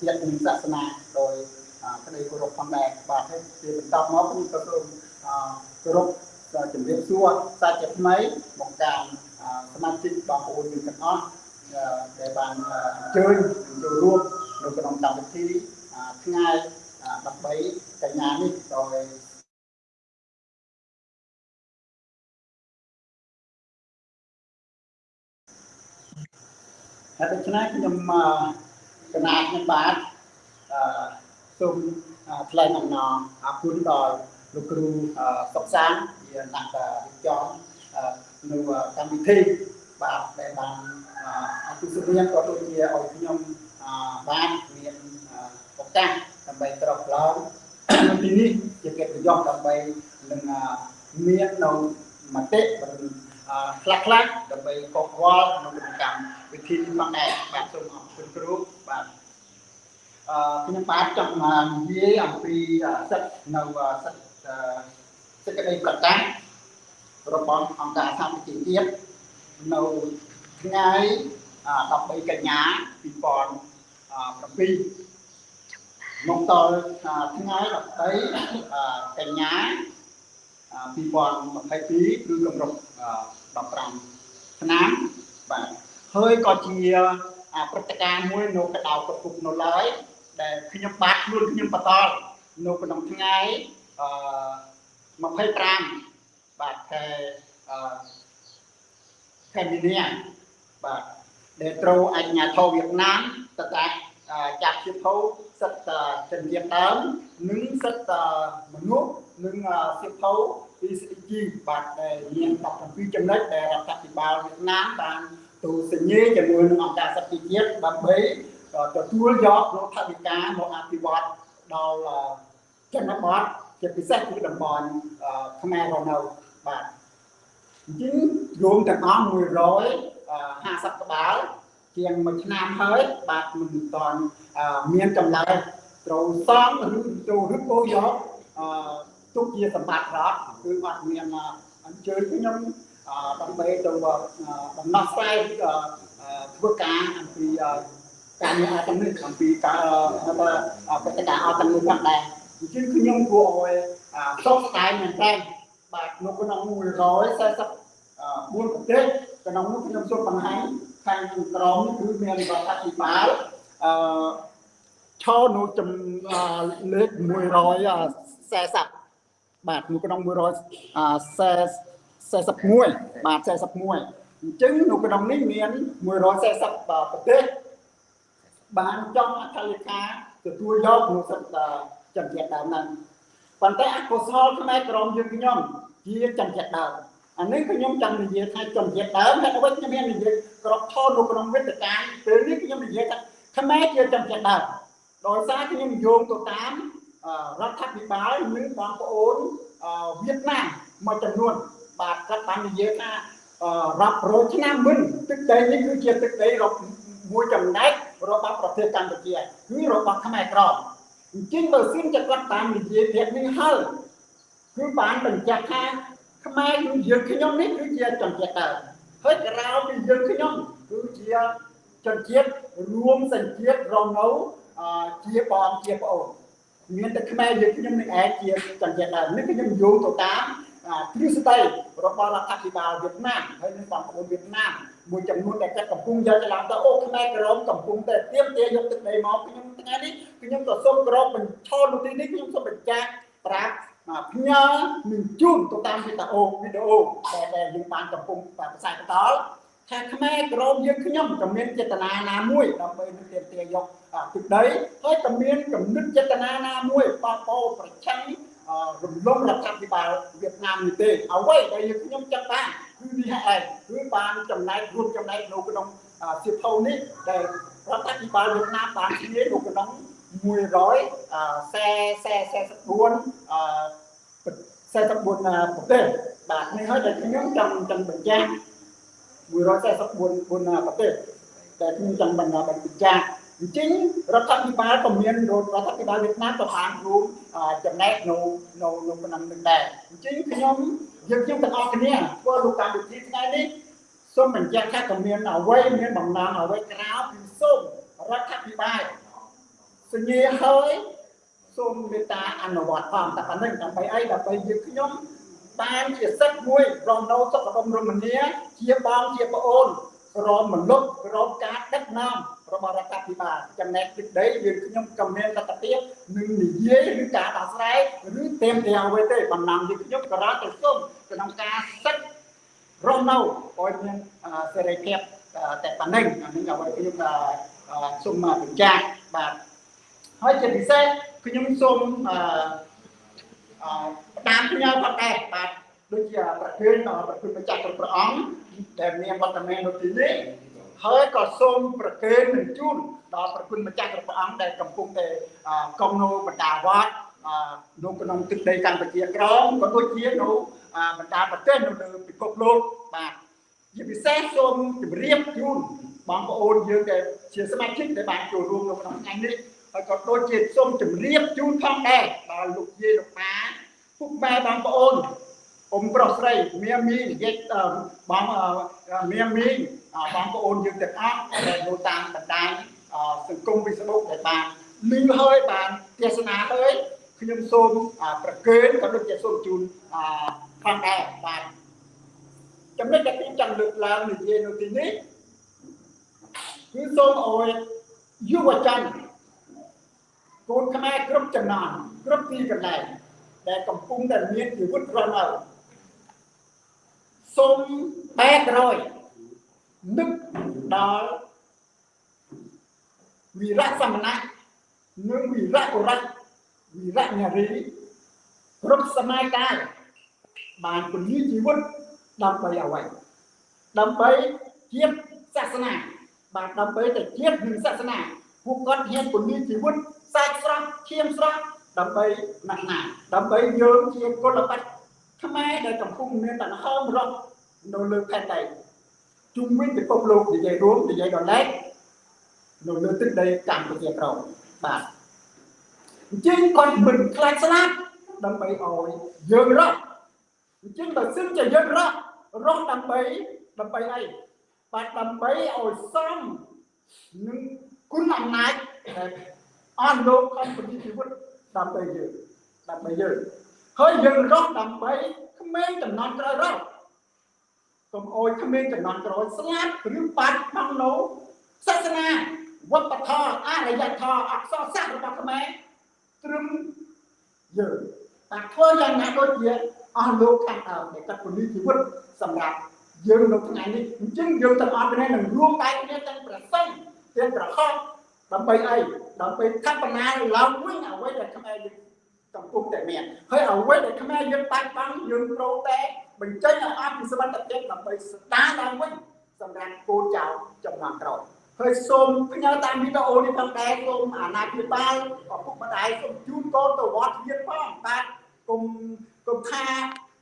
ជាតិនិងសាសនាដោយក្តីគោរពផងដែរបាទហើយជាបន្តមកខ្ញុំក៏សូមគោរពជំរាបសួរសាជាថ្មីបង្ការ សមាជិកបងប្អូនយើងទាំងអស់ដែលបានអញ្ជើញចូលរួមនៅក្នុងកម្មវិធីថ្ងៃ13កញ្ញានេះដោយហើយដូច្នេះខ្ញុំកណាតខ្ញុំបាទអឺសូមថ្លែងអំណរអគុណដល់លោកគ្រូសុកសានជាអ្នករៀបចំ នៅកម្មវិធីបាទដែលបានអទិស្មាក៏ដូចជាឲ្យខ្ញុំបានមានឱកាសដើម្បីត្រកឡើងទីនេះជាកិត្តិយសដើម្បីនឹងមាននៅមតិខ្លះខ្លះដើម្បីកកវល់ក្នុងកម្មវិធីនេះផងដែរបាទសូមអរគុណគ្រូបាទអឺខ្ញុំបាទចង់និយាយអំពីសិទ្ធនៅសិទ្ធសេចក្តីប្រកាស របស់អង្គការសហប្រជាជាតិនៅថ្ងៃ13កញ្ញា2007មកដល់ថ្ងៃ13កញ្ញា2022គឺកម្រិត15ឆ្នាំបាទហើយក៏ជាព្រឹត្តិការណ៍មួយនៅកដៅកពុកនៅឡើយដែលខ្ញុំបាទខ្លួនខ្ញុំបន្តនៅក្នុងថ្ងៃអឺ25 បាទខែអឺខែមីនាបាទដែលត្រូវអញ្ញាធិវៀតណាមតតាចាប់ជាភៅសិទ្ធិចិនជាដើមនិងសិទ្ធិមនុស្សនិងសិទ្ធិភៅ PCG បាទដែលមាន17ចំណុចដែលរដ្ឋាភិបាលវៀតណាមបានទូសញ្ញាជាមួយនឹងអង្គការសិទ្ធិជាតិដើម្បីទទួលយកលោកថវិកាមកអភិវឌ្ឍដល់ជនបទជាពិសេសគឺតំបន់ខ្មែររនៅ បាទអញ្ចឹងរួមទាំងអស់150ក្បាលជាងមួយឆ្នាំហើយបាទមិនតាន់មានចម្លើយត្រូវសំឬចូលឬក៏យកអឺទុកជាសម្បត្តិរដ្ឋគឺអត់មានអញ្ជើញខ្ញុំដើម្បីទៅដំណោះស្រាយធ្វើការអំពីការងារអត្តនេះអំពីការប្រតិការអត្តនេះផងដែរអញ្ចឹងខ្ញុំគួរឲ្យសោកស្ដាយមែនតើ បាទនៅក្នុង144ប្រទេសក្នុងនោះខ្ញុំសូមបង្ហាញខាងក្រមគឺមានរដ្ឋាភិបាលអឺឈរនៅចំលេខ140បាទនៅក្នុង141បាទ41អញ្ចឹងនៅក្នុងនេះមាន140ប្រទេសបានចង់អធិលេខាទទួលយកក្នុងសិទ្ធិចំទៀតដើមហ្នឹង ប៉ុន្តែអកុសលខ្មែរក្រមយើងខ្ញុំជាចំចិត្តដើមអអានេះខ្ញុំចង់និយាយថាជនជាតិដើមហើយអ្វីខ្ញុំមាននិយាយក្របថតនៅក្នុងវិទ្យាការពេលនេះខ្ញុំនិយាយថាខ្មែរជាជនជាតិដើមដោយសារខ្ញុំយោងទៅតាមរដ្ឋាភិបាលនិងបងប្អូនវៀតណាមមួយចំនួនបាទគាត់បាននិយាយថារាប់រយឆ្នាំមុនទឹកដីនេះគឺជាទឹកដីរបស់មួយចំណែករបស់ប្រទេសកម្ពុជាគឺរបស់ខ្មែរក្រម អញ្ចឹងបើសិនជាគាត់តាមនិយាយពាក្យនេះហើយគឺបានបញ្ជាក់ថាខ្មែរគឺយើងខ្ញុំនេះគឺជាជនជាតិដើមហើយក្រៅពីយើងខ្ញុំគឺជាជនជាតិរួមសញ្ជាតិរងនៅជាបងជាប្អូនមានតែខ្មែរយើងខ្ញុំនឹងឯងជាជនជាតិដើមនេះខ្ញុំយោងទៅតាមទ្រឹស្ដីរបស់រដ្ឋាភិបាលវៀតណាមហើយនឹងបងប្អូនវៀតណាម មួយចំនួនដែលគាត់កំពុងយកច្រឡំទៅអូខ្មែរក្រមកំពុងតែទៀមទាយកទឹកដីមកខ្ញុំថ្ងៃនេះខ្ញុំក៏សូមក្រមបញ្ឈរនៅទីនេះខ្ញុំសូមបញ្ជាក់ប្រាប់ផ្ញើនឹងជូនទៅតាមវីដេអូវីដេអូដែលដែលយើងបានកំពុងផ្សាយបន្តថាខ្មែរក្រមយើងខ្ញុំក៏មានចេតនាណាមួយដើម្បីនឹងទាមទារយកទឹកដីហើយក៏មានគំនិតចេតនាណាមួយបបោប្រឆាំងរំលងរដ្ឋាភិបាលវៀតណាមនេះទេអ្វីដែលយើងខ្ញុំចង់បាន គឺនេះឯងគឺបានចំណែករួមចំណែកនៅក្នុងសៀវភៅនេះដែលរដ្ឋាភិបាលវៀតណាមបានជានៅក្នុង144 44ប្រទេសបាទនេះហើយដែលខ្ញុំចង់ចង់បញ្ជាក់144ប្រទេសដែលខ្ញុំចង់បញ្ជាក់បញ្ជាក់អញ្ចឹងរដ្ឋាភិបាលក៏មានរដ្ឋាភិបាលវៀតណាមក៏បានរួមចំណែកនៅនៅនៅក្នុងនឹងដែរអញ្ចឹងខ្ញុំ យើងខ្ញុំទាំងអស់គ្នាធ្វើលោកកម្មវិធីថ្ងៃនេះសូមបញ្ជាក់ថាក៏មានអ្វីមានបំណងអ្វីក្រៅពីសូមរដ្ឋាភិបាលសញ្ញាហើយសូមមេត្តាអនុវត្តផងតែប៉ុណ្្នឹងដើម្បីអីដើម្បីយើងខ្ញុំបានជាសិទ្ធមួយរងនៅសុខដុមរមនាជាបងជាប្អូនរមមនុស្សរមការដឹកនាំ របស់រដ្ឋាភិបាលចំណែកទឹកដីយើងខ្ញុំក៏មានលទ្ធភាពនឹងនិយាយឬការដោះស្រាយឬទេមតែអ្វីទេបំណាំយើងខ្ញុំក៏រត់ទៅសុំក្នុងការសិទ្ធរស់នៅឲ្យមានសេរីភាពតែប៉ុណ្្នឹងអានេះអ្វីខ្ញុំសូមបញ្ជាក់បាទហើយជាពិសេសខ្ញុំសូមអឺតាមផ្ញើផងដែរបាទដូចជាប្រធានប្រគុណម្ចាស់គ្រប់ព្រះអង្គដែលមានវត្តមាននៅទីនេះ ហើយក៏សូមប្រគេននឹងជូនដល់ប្រគុណម្ចាស់គ្រប់ព្រះអង្គដែលកំពុងតែកងនៅបណ្ដាវត្តនៅក្នុងទឹកដីកម្ពុជាក្រមក៏ដូចជានៅបណ្ដាប្រទេសនៅលើពិភពលោកបាទជាពិសេសសូមជម្រាបជូនបងប្អូនយើងដែលជាសមាជិកដែលបានចូលរួមនៅក្នុងថ្ងៃនេះហើយក៏ដូចជាសូមជម្រាបជូនផងដែរដល់លោកយាយលោកប៉ាពុកម៉ែបងប្អូនអ៊ំប្រុសស្រីមៀមីនិយាយបងមៀមី បងប្អូនយើងទាំងអស់ដែលនៅតាមបណ្ដាញសង្គម Facebook ដែលបានលឺហើយបានទេសនាហើយខ្ញុំសូមប្រគេនក៏ដូចជាសូមជូនផងដែរបាទចំណុចដែលខ្ញុំចង់លើកឡើងនិយាយនៅទីនេះគឺសូមអោយយុវជនកូនខ្មែរគ្រប់ចំណងគ្រប់ទីកន្លែងដែលកំពុងតែមានជីវិតរស់នៅសូមបែករយ នឹកដល់វីរៈសមណៈនិងវីរៈបុរៈវីរៈនារីគ្រប់សម័យកាលបានពន្យាជីវិតដើម្បីអ្វីដើម្បីជាតិសាសនាបាទដើម្បីតែជាតិនិងសាសនាពួកគាត់ហ៊ានពន្យាជីវិតសាច់ស្រស់ឈាមស្រស់ដើម្បីណាស់ណាដើម្បីយើងជាគុលបត្តិខ្មែរដែលកំពុងមានដង្ហើមរស់នៅលើផែនដី ជុំវិញពិភពលោកនិយាយរួមនិយាយដល់ឡែកនៅលើទឹកដីកម្ពុជាក្រមបាទអញ្ចឹងគាត់មិនខ្លាចស្លាប់ដើម្បីឲ្យយើងរស់អញ្ចឹងបើសិនជាយើងរស់រស់ដើម្បីដើម្បីអីបាទដើម្បីឲ្យសមនឹងគុណអំណាចអស់លោកខំពន្យជីវិតដើម្បីយើងដើម្បីយើងហើយយើងរស់ដើម្បីក្មេងចំនួនក្រោយរស់ កុំអោយក្មេងចំនួនក្រោយស្លាប់ឬបាត់បង់នៅសាសនាវប្បធម៌អរិយធម៌អក្សរសាស្ត្ររបស់ខ្មែរត្រឹមយើងតែធ្វើយ៉ាងណាដូចជាអស់លោកខាងដើមដែលគាត់ពន្យជីវិតសម្រាប់យើងនៅថ្ងៃនេះអញ្ចឹងយើងទាំងអស់គ្នានឹងរួមដៃគ្នាទាំងប្រសិទ្ធទាំងប្រហោះដើម្បីអីដើម្បីកបណាឡើងវិញអ្វីដែលខ្មែរយើងកំពុងតែមានហើយអ្វីដែលខ្មែរយើងបាត់បង់យើងត្រូវតែ បញ្ចេញឲ្យអស់ពីសមត្ថភាពដើម្បីស្ដារឡើងវិញសម្រាប់កូនចៅចំនួនក្រោយហើយសូមផ្ញើតាមវីដេអូនេះផងដែរសូមអាណាព្យាបាលឪពុកម្ដាយសូមជូនកូនទៅវត្តរៀនផងបាទគុំគុំថា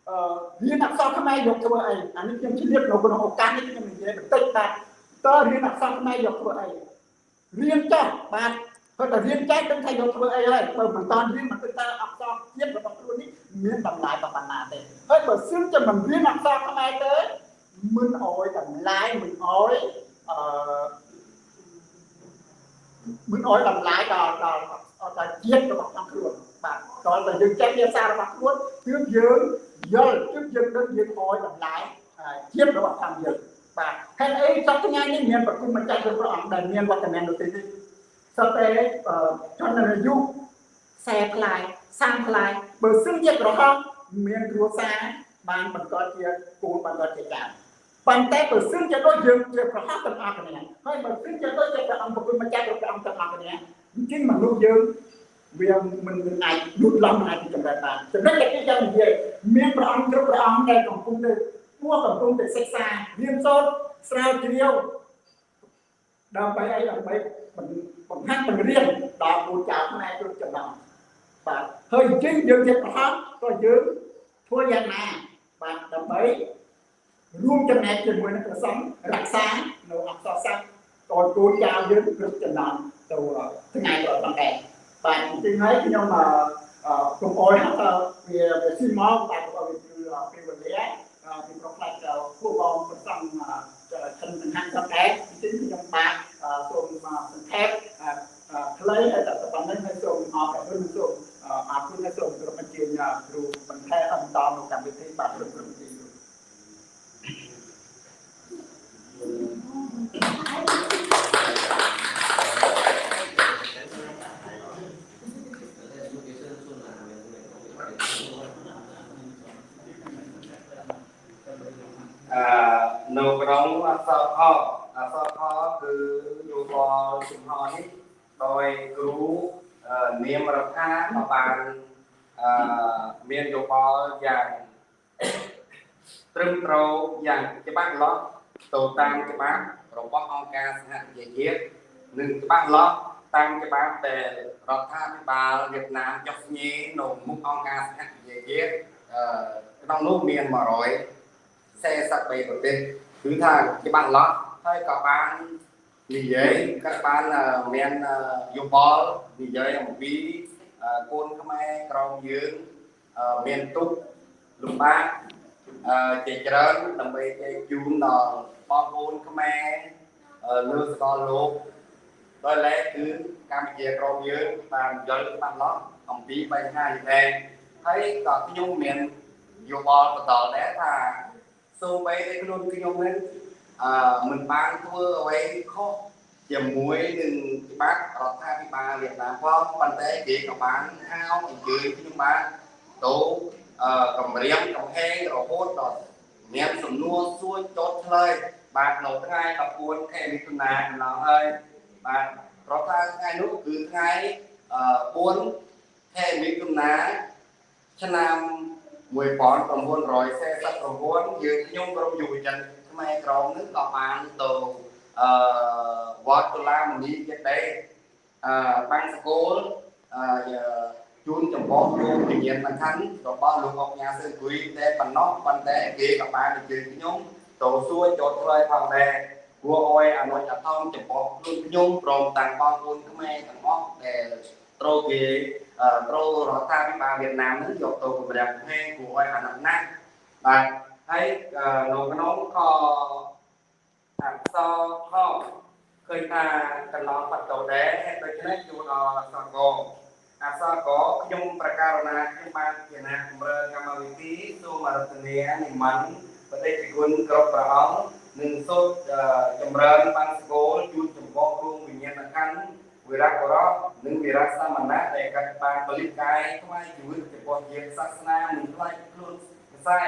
អឺរៀនអក្សរខ្មែរយកធ្វើអីអានេះខ្ញុំឆ្លៀតនៅក្នុងឱកាសនេះខ្ញុំនិយាយបន្តិចបាទតើរៀនអក្សរខ្មែរយកធ្វើអីរៀនចោះបាទគាត់តែរៀនចែកដឹងថាយកធ្វើអីហើយបើមិនតាន់រៀនមិនគិតថាអក្សរជាតិរបស់ខ្លួននេះមានតម្លៃប៉ុណ្ណាទេ ហើយបើសិនជាមិនរៀនអក្សរខ្មែរទេមិនអោយតម្លៃមិនអោយអឺមិនអោយតម្លៃដល់ដល់ដល់ជាតិរបស់ក្នុងខ្លួនបាទដល់តែយើងចេះភាសារបស់ខ្លួនគឺយើងយល់គឺយើងដឹងយើងអោយតម្លៃជាតិរបស់ខាងយើងបាទហើយអីសប្តាហ៍ថ្ងៃនេះមានប្រគំម្ចាស់ព្រះអង្គដែលមានវត្តមាននៅទីនេះសត្វតែជនអាយុ40ផ្លាយ30ផ្លាយបើសិនជាក្រហម មានគ្រួសារបានបន្តជាគូបន្តជាចាស់ប៉ុន្តែបើសិនជាដូចយើងជាប្រហោះទាំងអស់គ្នាហើយបើសិនជាដូចជាព្រះអង្គប្រគល់ម្ចាស់ព្រះអង្គទាំងអស់គ្នាអញ្ចឹងមនុស្សយើងវាមិនមិនអាចលូតលាស់មិនអាចចម្រើនបានចំណុចដែលគេចង់និយាយមានព្រះអង្គគ្រប់ព្រះអង្គដែលកំពុងតែពួរកំពុងតែសិក្សារៀនសូត្រស្រាវជ្រាវដើម្បីអីដើម្បីបង្ហាត់បង្រៀនដល់គូចៅខ្មែរជន់ចំណងបាទហើយអញ្ចឹងយើងជាប្រហោះក៏យើង ធ្វើយ៉ាងណាបាទដើម្បីរួមចំណែកជាមួយនឹងព្រះសង្ឃរក្សានៅអក្សរសាស្ត្រតគូចៅយើងគ្រប់ចំណងទៅថ្ងៃក្រោយផងដែរបាទអញ្ចឹងហើយខ្ញុំអឺកុំអោយថាវាវាស៊ីមកបាទក៏វាគឺពេលវេលាពីប្រផ្លាច់ពួកបងប្រសងខិនសំខាន់ផងដែរអញ្ចឹងខ្ញុំបាទសូមសង្ខេបខ្លីតែប៉ុណ្្នឹងហើយសូមអរគុណសូម អរគុណហើយសូមគោរពអញ្ជើញគ្រូបន្ថែមបន្តនៅកម្មវិធីបាទគ្រប់គ្រប់ទីអឺនៅក្នុងអក្សរខអក្សរខគឺយោបល់ជំហរនេះដោយគ្រូ នាមរដ្ឋាក៏បានអឺមានយោបល់យ៉ាងត្រឹមត្រូវយ៉ាងច្បាស់លាស់ទៅតាមច្បាប់របស់អង្គការសហប្រជាជាតិនិងច្បាស់លាស់តាមច្បាប់ដែលរដ្ឋាភិបាលវៀតណាមចុះស្ញេនៅមុខអង្គការសហប្រជាជាតិអឺក្នុងនោះមាន100 43ប្រទេសគឺថាច្បាស់លាស់ហើយក៏បាន និយាយក៏បានមានយោបល់និយាយអំពីកូនខ្មែរក្រមយើងមានទុកលំបាកជាច្រើនដើម្បីជែកជូនដល់បងប្អូនខ្មែរលើសកលលោកដោយឡែកគឺកម្ពុជាក្រមយើងបានយល់ច្បាស់លាស់អំពីបញ្ហានេះដែរហើយក៏ខ្ញុំមានយោបល់បន្តដែរថាសូម្បីតែខ្លួនខ្ញុំនឹង អឺមិនបានធ្វើអ្វីខុសជាមួយនឹងច្បាប់រដ្ឋាភិបាលវៀតណាមផងប៉ុន្តែគេក៏បានហៅអញ្ជើញខ្ញុំបានទៅអឺកម្រាមកំហែងរហូតដល់មានសំណួរសួរចោតឆ្លើយបាទនៅថ្ងៃ14ខែមិថុនាកន្លងហើយបាទរដ្ឋាថ្ងៃនោះគឺថ្ងៃអឺ4ខែមិថុនាឆ្នាំ1949យើងខ្ញុំក្រុមយុវជន ខ្មែរក្រមនឹងក៏បានទៅអឺវត្តតុលាមនីចិត្តដែរអឺបាំងសកលអឺជូនចំពោះលោកវិញ្ញាណសំខាន់របស់លោកអុកញ៉ាសឿនគួយតែប៉ុណ្ណោះប៉ុន្តែគេក៏បានអញ្ជើញខ្ញុំទៅសួរចោតឆ្លើយផងដែរគួរអោយអនុញ្ញាតចំពោះខ្លួនខ្ញុំព្រមទាំងបងប្អូនខ្មែរទាំងអស់ដែលត្រូវគេត្រូវរដ្ឋាភិបាលវៀតណាមនឹងយកទៅគម្រាមកំហែងគួរឲ្យអាណិតណាស់បាទ ហើយនៅក្នុងខអក្សរខឃើញថាកន្លងបាត់ទៅដែរហើយដូច្នេះជួនដល់អក្សរកអក្សរកខ្ញុំប្រកាសណាខ្ញុំបានជាណាកម្រើកម្មវិធីសូមរតនានិមន្តបដិគុណគ្រប់ព្រះអង្គនិងសូមចម្រើនបានស្គលជូនចំពោះគ្រូវិញ្ញាណក្ខន្ធវិរៈបរោនិងវិរៈសមណៈដែលកាត់បានបលិកាយថ្វាយជីវិតចំពោះជាសាសនាមិនខ្លាចខ្លួនខ្សែ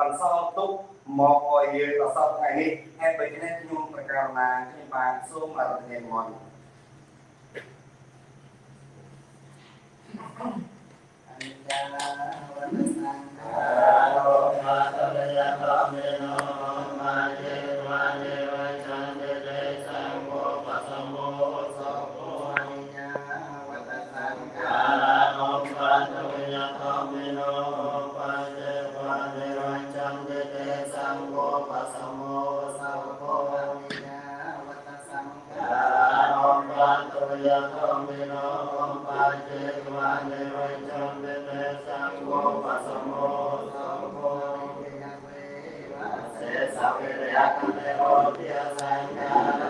បន្សល់ទុកមកឲ្យយើងដល់សពថ្ងៃនេះហើយដូច្នេះខ្ញុំប្រកាសណាខ្ញុំបានសូមអរគុណមកអនិច្ចាវរណសង្ខារោមាតលយតមេនោមាយេវាយេវ បាចេកវ៉ានិរយចន្តិនេសង្ឃោបសមោសង្ឃោសេសវិរិយកនិរោធិសង្ខារនិរោធ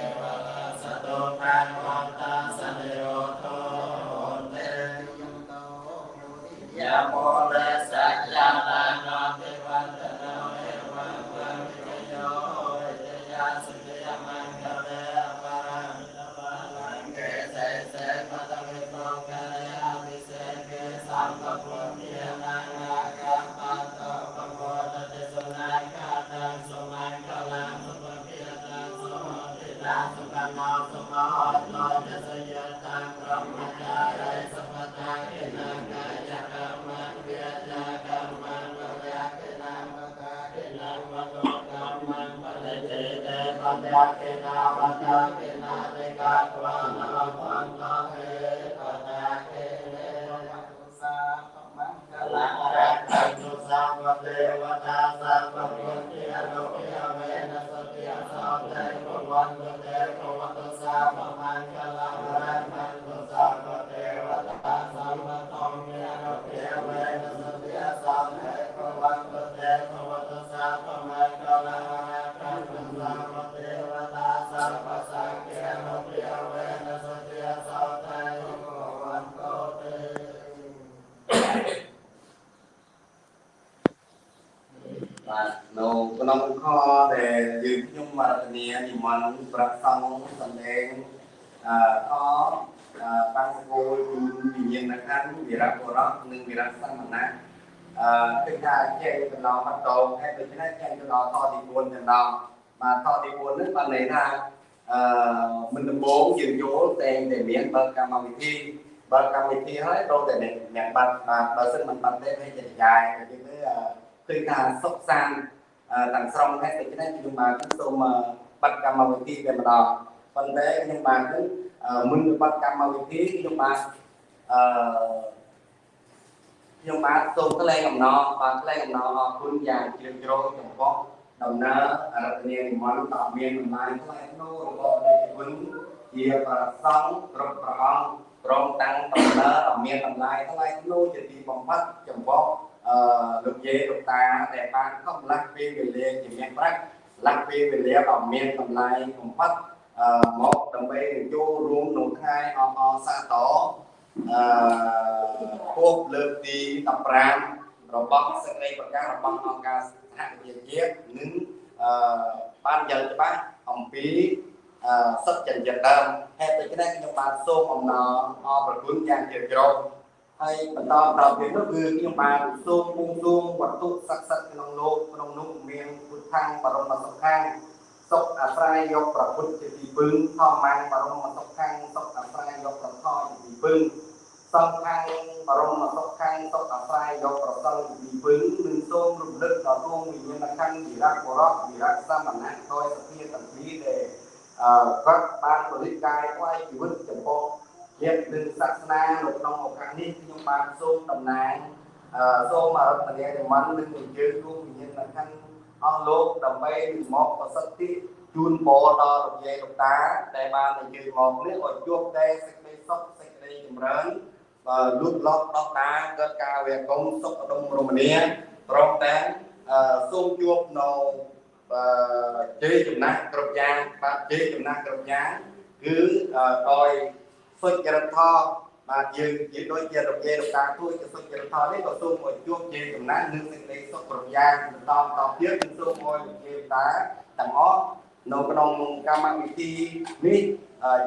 ថាចែកទៅដល់បន្តហើយដូច្នេះចែកទៅដល់ខទី4ទៅដល់បាទខទី4នេះបានន័យថាអឺមិនដំបូងយើងចូលតែងតែមានបើកកម្មវិធីបើកកម្មវិធីហើយត្រូវតែអ្នកបាត់បាទបើសិនមិនបាត់ទេវាจะចាយទៅគឺអឺគឺថាសុខសាន្តអឺទាំងស្រុងហើយដូច្នេះខ្ញុំបាទសូមបាត់កម្មវិធីតែម្ដងប៉ុន្តែខ្ញុំបាទគឺអឺមុននឹងបាត់កម្មវិធីខ្ញុំបាទអឺ ខ្ញុំបាទសូមថ្លែងអំណរបាទថ្លែងអំណរអរគុណយ៉ាងជ្រាលជ្រៅចំពោះដំណើរអរតនីនិមន្តដ៏មានតម្លៃថ្លៃថ្នូររបស់ព្រះគុណជាប្រសង់គ្រប់ព្រះអង្គព្រមទាំងដំណើរដ៏មានតម្លៃថ្លៃថ្នូរជាទីបំផុតចំពោះអឺលោកយាយលោកតាដែលបានខំលាស់ពេលវេលាជាមានប្រាក់លាស់ពេលវេលាដ៏មានតម្លៃបំផុតអឺមកដើម្បីចូលរួមក្នុងថ្ងៃអបអរសាទរ អឺខួបលើកទី15របស់សេចក្តីប្រកាសរបស់អង្គការសហប្រជាជាតិនិងអឺបានយ៉ាងច្បាស់អំពីអឺសិទ្ធិចិញ្ចឹមដើមហេតុដូច្នេះខ្ញុំបានសូមអំណរអរព្រគុណយ៉ាងជ្រាលជ្រៅហើយបន្តដល់ទៀតនោះគឺខ្ញុំបានសូមបួងសួងវត្ថុស័ក្តិសិទ្ធិក្នុងលោកក្នុងនោះមានពុទ្ធាំបរមសុខាំង សុខអាស្រ័យយកប្រពុតជាទីពឹងធម្មមាំងបរមសុខាំងសុខអាស្រ័យយកប្រថជាទីពឹងសង្ខាំងបរមសុខាំងសុខអាស្រ័យយកប្រសង្ឃជាទីពឹងនិងសូមរំលឹកដល់គង់វិញ្ញាណខណ្ឌវិរៈបរៈវិរៈសមណៈដោយសភាទាំងពីរដែលអឺគាត់បានពលិតកាយថ្វាយជីវិតចំពោះញាតិនិងសាសនានៅក្នុងឱកាសនេះខ្ញុំបានសូមតំណាងអឺសូមអរតនីនិមន្តនិងអញ្ជើញរួមវិញ្ញាណខណ្ឌ អស់លោកដើម្បីមកប្រសិទ្ធិជូនពរដល់លោកយាយលោកតា ដែលបានអញ្ជើញមកនេះឲ្យជួបតែសេចក្តីសុខសេចក្តីចម្រើនបើលូតលាស់ដោះដាកើតការវេកុំសុខដុមរមនាព្រមទាំងអឺសូមជួបនៅអឺជ័យចំណាស់គ្រប់យ៉ាងបាទជ័យចំណាស់គ្រប់យ៉ាងគឺអឺដោយសុចរិតធម៌ បាទយើងនិយាយដូចជារំលាយរំការទួយទៅសុចរិតធម៌នេះក៏សូមឲ្យជួបជាចំណាននិងសេចក្តីសុខគ្រប់យ៉ាងបន្តតទៀតគឺសូមឲ្យលោកយាយតាទាំងអស់នៅក្នុងកម្មវិធីនេះ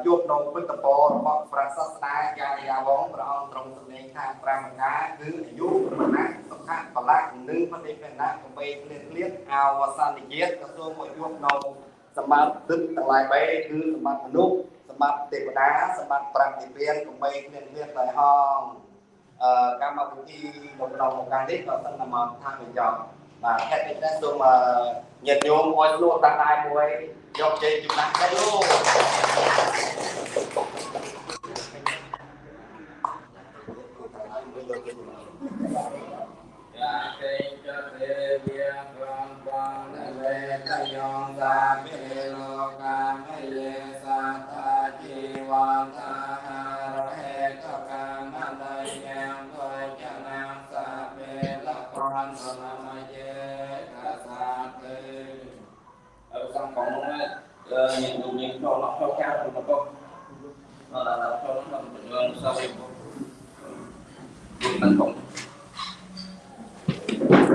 ជួបនៅពិតពររបស់ព្រះសាស្តាចារ្យាវងព្រះអង្គទ្រង់សម្ដែងថាប្រាមការគឺអាយុមណៈសុខៈបលៈនិងបដិបណៈកបីគ្លៀតគ្លៀតអវសានជាតិក៏សូមមកជួបនៅ សម្បត្តិទឹកទាំងឡាយបីគឺសម្បត្តិមនុស្សសម្បត្តិទេវតាសម្បត្តិប្រាំនិព្វានកបីគ្លៀតគ្លៀតដោយហងអឺកម្មវិធីនៅក្នុងឱកាសនេះក៏សឹងតែមកថាបញ្ចប់បាទហេតុដូច្នេះសូមញាតិញោមអោយលក់តាំងដៃមួយយកជ័យជំនះទៅលោកយា ទេចទេវាកំបងវេតយងសាភិលោកាមយេសាតាជីវន្តាហារហេតកម្មដយយ៉ាងគយចនាសាពេលករន្តនមយេកាសាទេ ở trong phòng nó nhìn được nhìn cho nó theo cao thì nó có nó là là cho nó làm sao đi tấn công កន្លះទីមួយគឺទៅតែទៅ à, tiếp ទៅតែបាអាសាឡើងឲ្យបា đấy được nhìn nhìn được đó để khó để khó ថតអត់ហើយតាម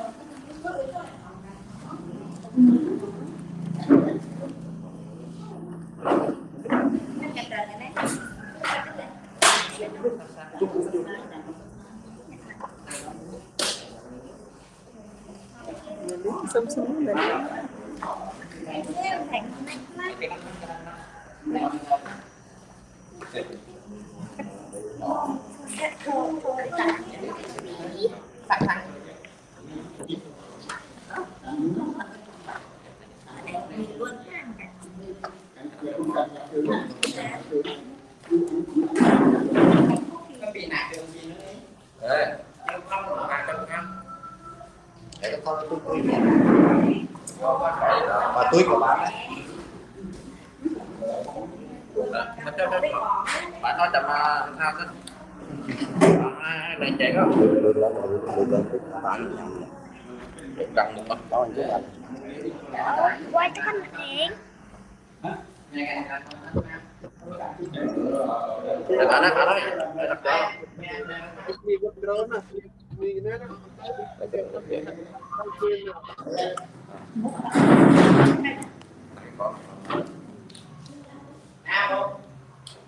nào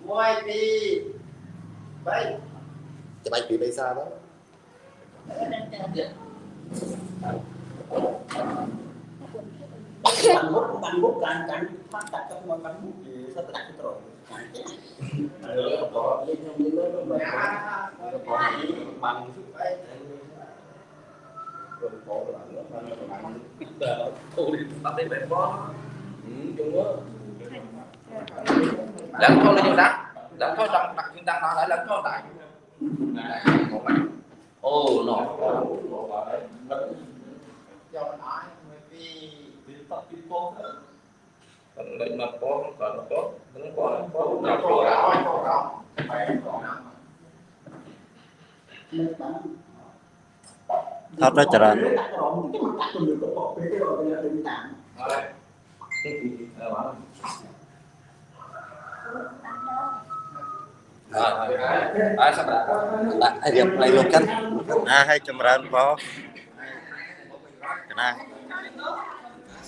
mua đi bay cho bay bị bay xa đó bánh bút bánh bút cạn cạn phát đặt trong bánh bút sao đặt cái rồi lẫn thôi là nhiều đắng lẫn thôi trong đặc trưng đắng nó lại lẫn thôi tại ô nó cho nó nói vì còn định mà có còn nó có nó có nó có nó nó cổ có đó cổ đó phải cổ đó ថតទៅច្រើនដាក់ក្រមទៅដាក់ទៅលើកបោពេលទៅឲ្យទៅតាម Ờ, bảo. Rồi, rồi, sắp đặt. ដាក់ឲ្យរៀបផ្លៃលោកកាន់ណា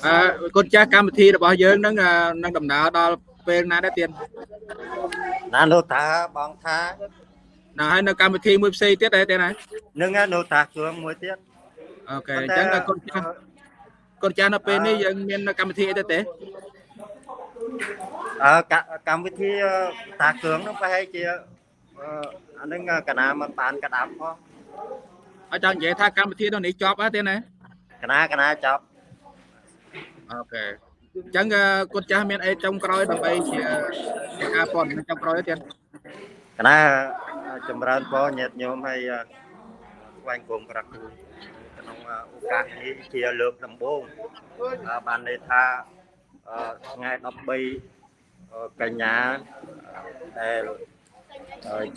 អឺកូនចាស់កម្មវិធីរបស់យើងហ្នឹងអឺនឹងដំណើរដល់ពេលណាដែរទៀតណាលោកតាបងថាណាហើយនៅកម្មវិធីមួយផ្សេងទៀតដែរទៀតណានឹងណាលោកតាគ្រឿងមួយទៀតអូខេអញ្ចឹងកូនចាស់កូនចាស់នៅពេលនេះយើងមានកម្មវិធីអីទៅទេអើកកម្មវិធីតាគ្រឿងនោះប្រហែលជាអឺអានឹងកណាមិនបានកដាប់ផងអញ្ចឹងនិយាយថាកម្មវិធីនោះនេះចប់ហើយទេណាកណាកណាចប់ អូខេអញ្ចឹងអឺកូនចាស់មានអីចុងក្រោយដើម្បីជាជាការព័ត៌មានចុងក្រោយទៀតកណាចម្រើនពរញាតិញោមហើយអឺថ្វាយគុំក្រាបគ្រូក្នុងឱកាសនេះជាលើកដំបូងអឺបានន័យថាអឺថ្ងៃ13កញ្ញាដែល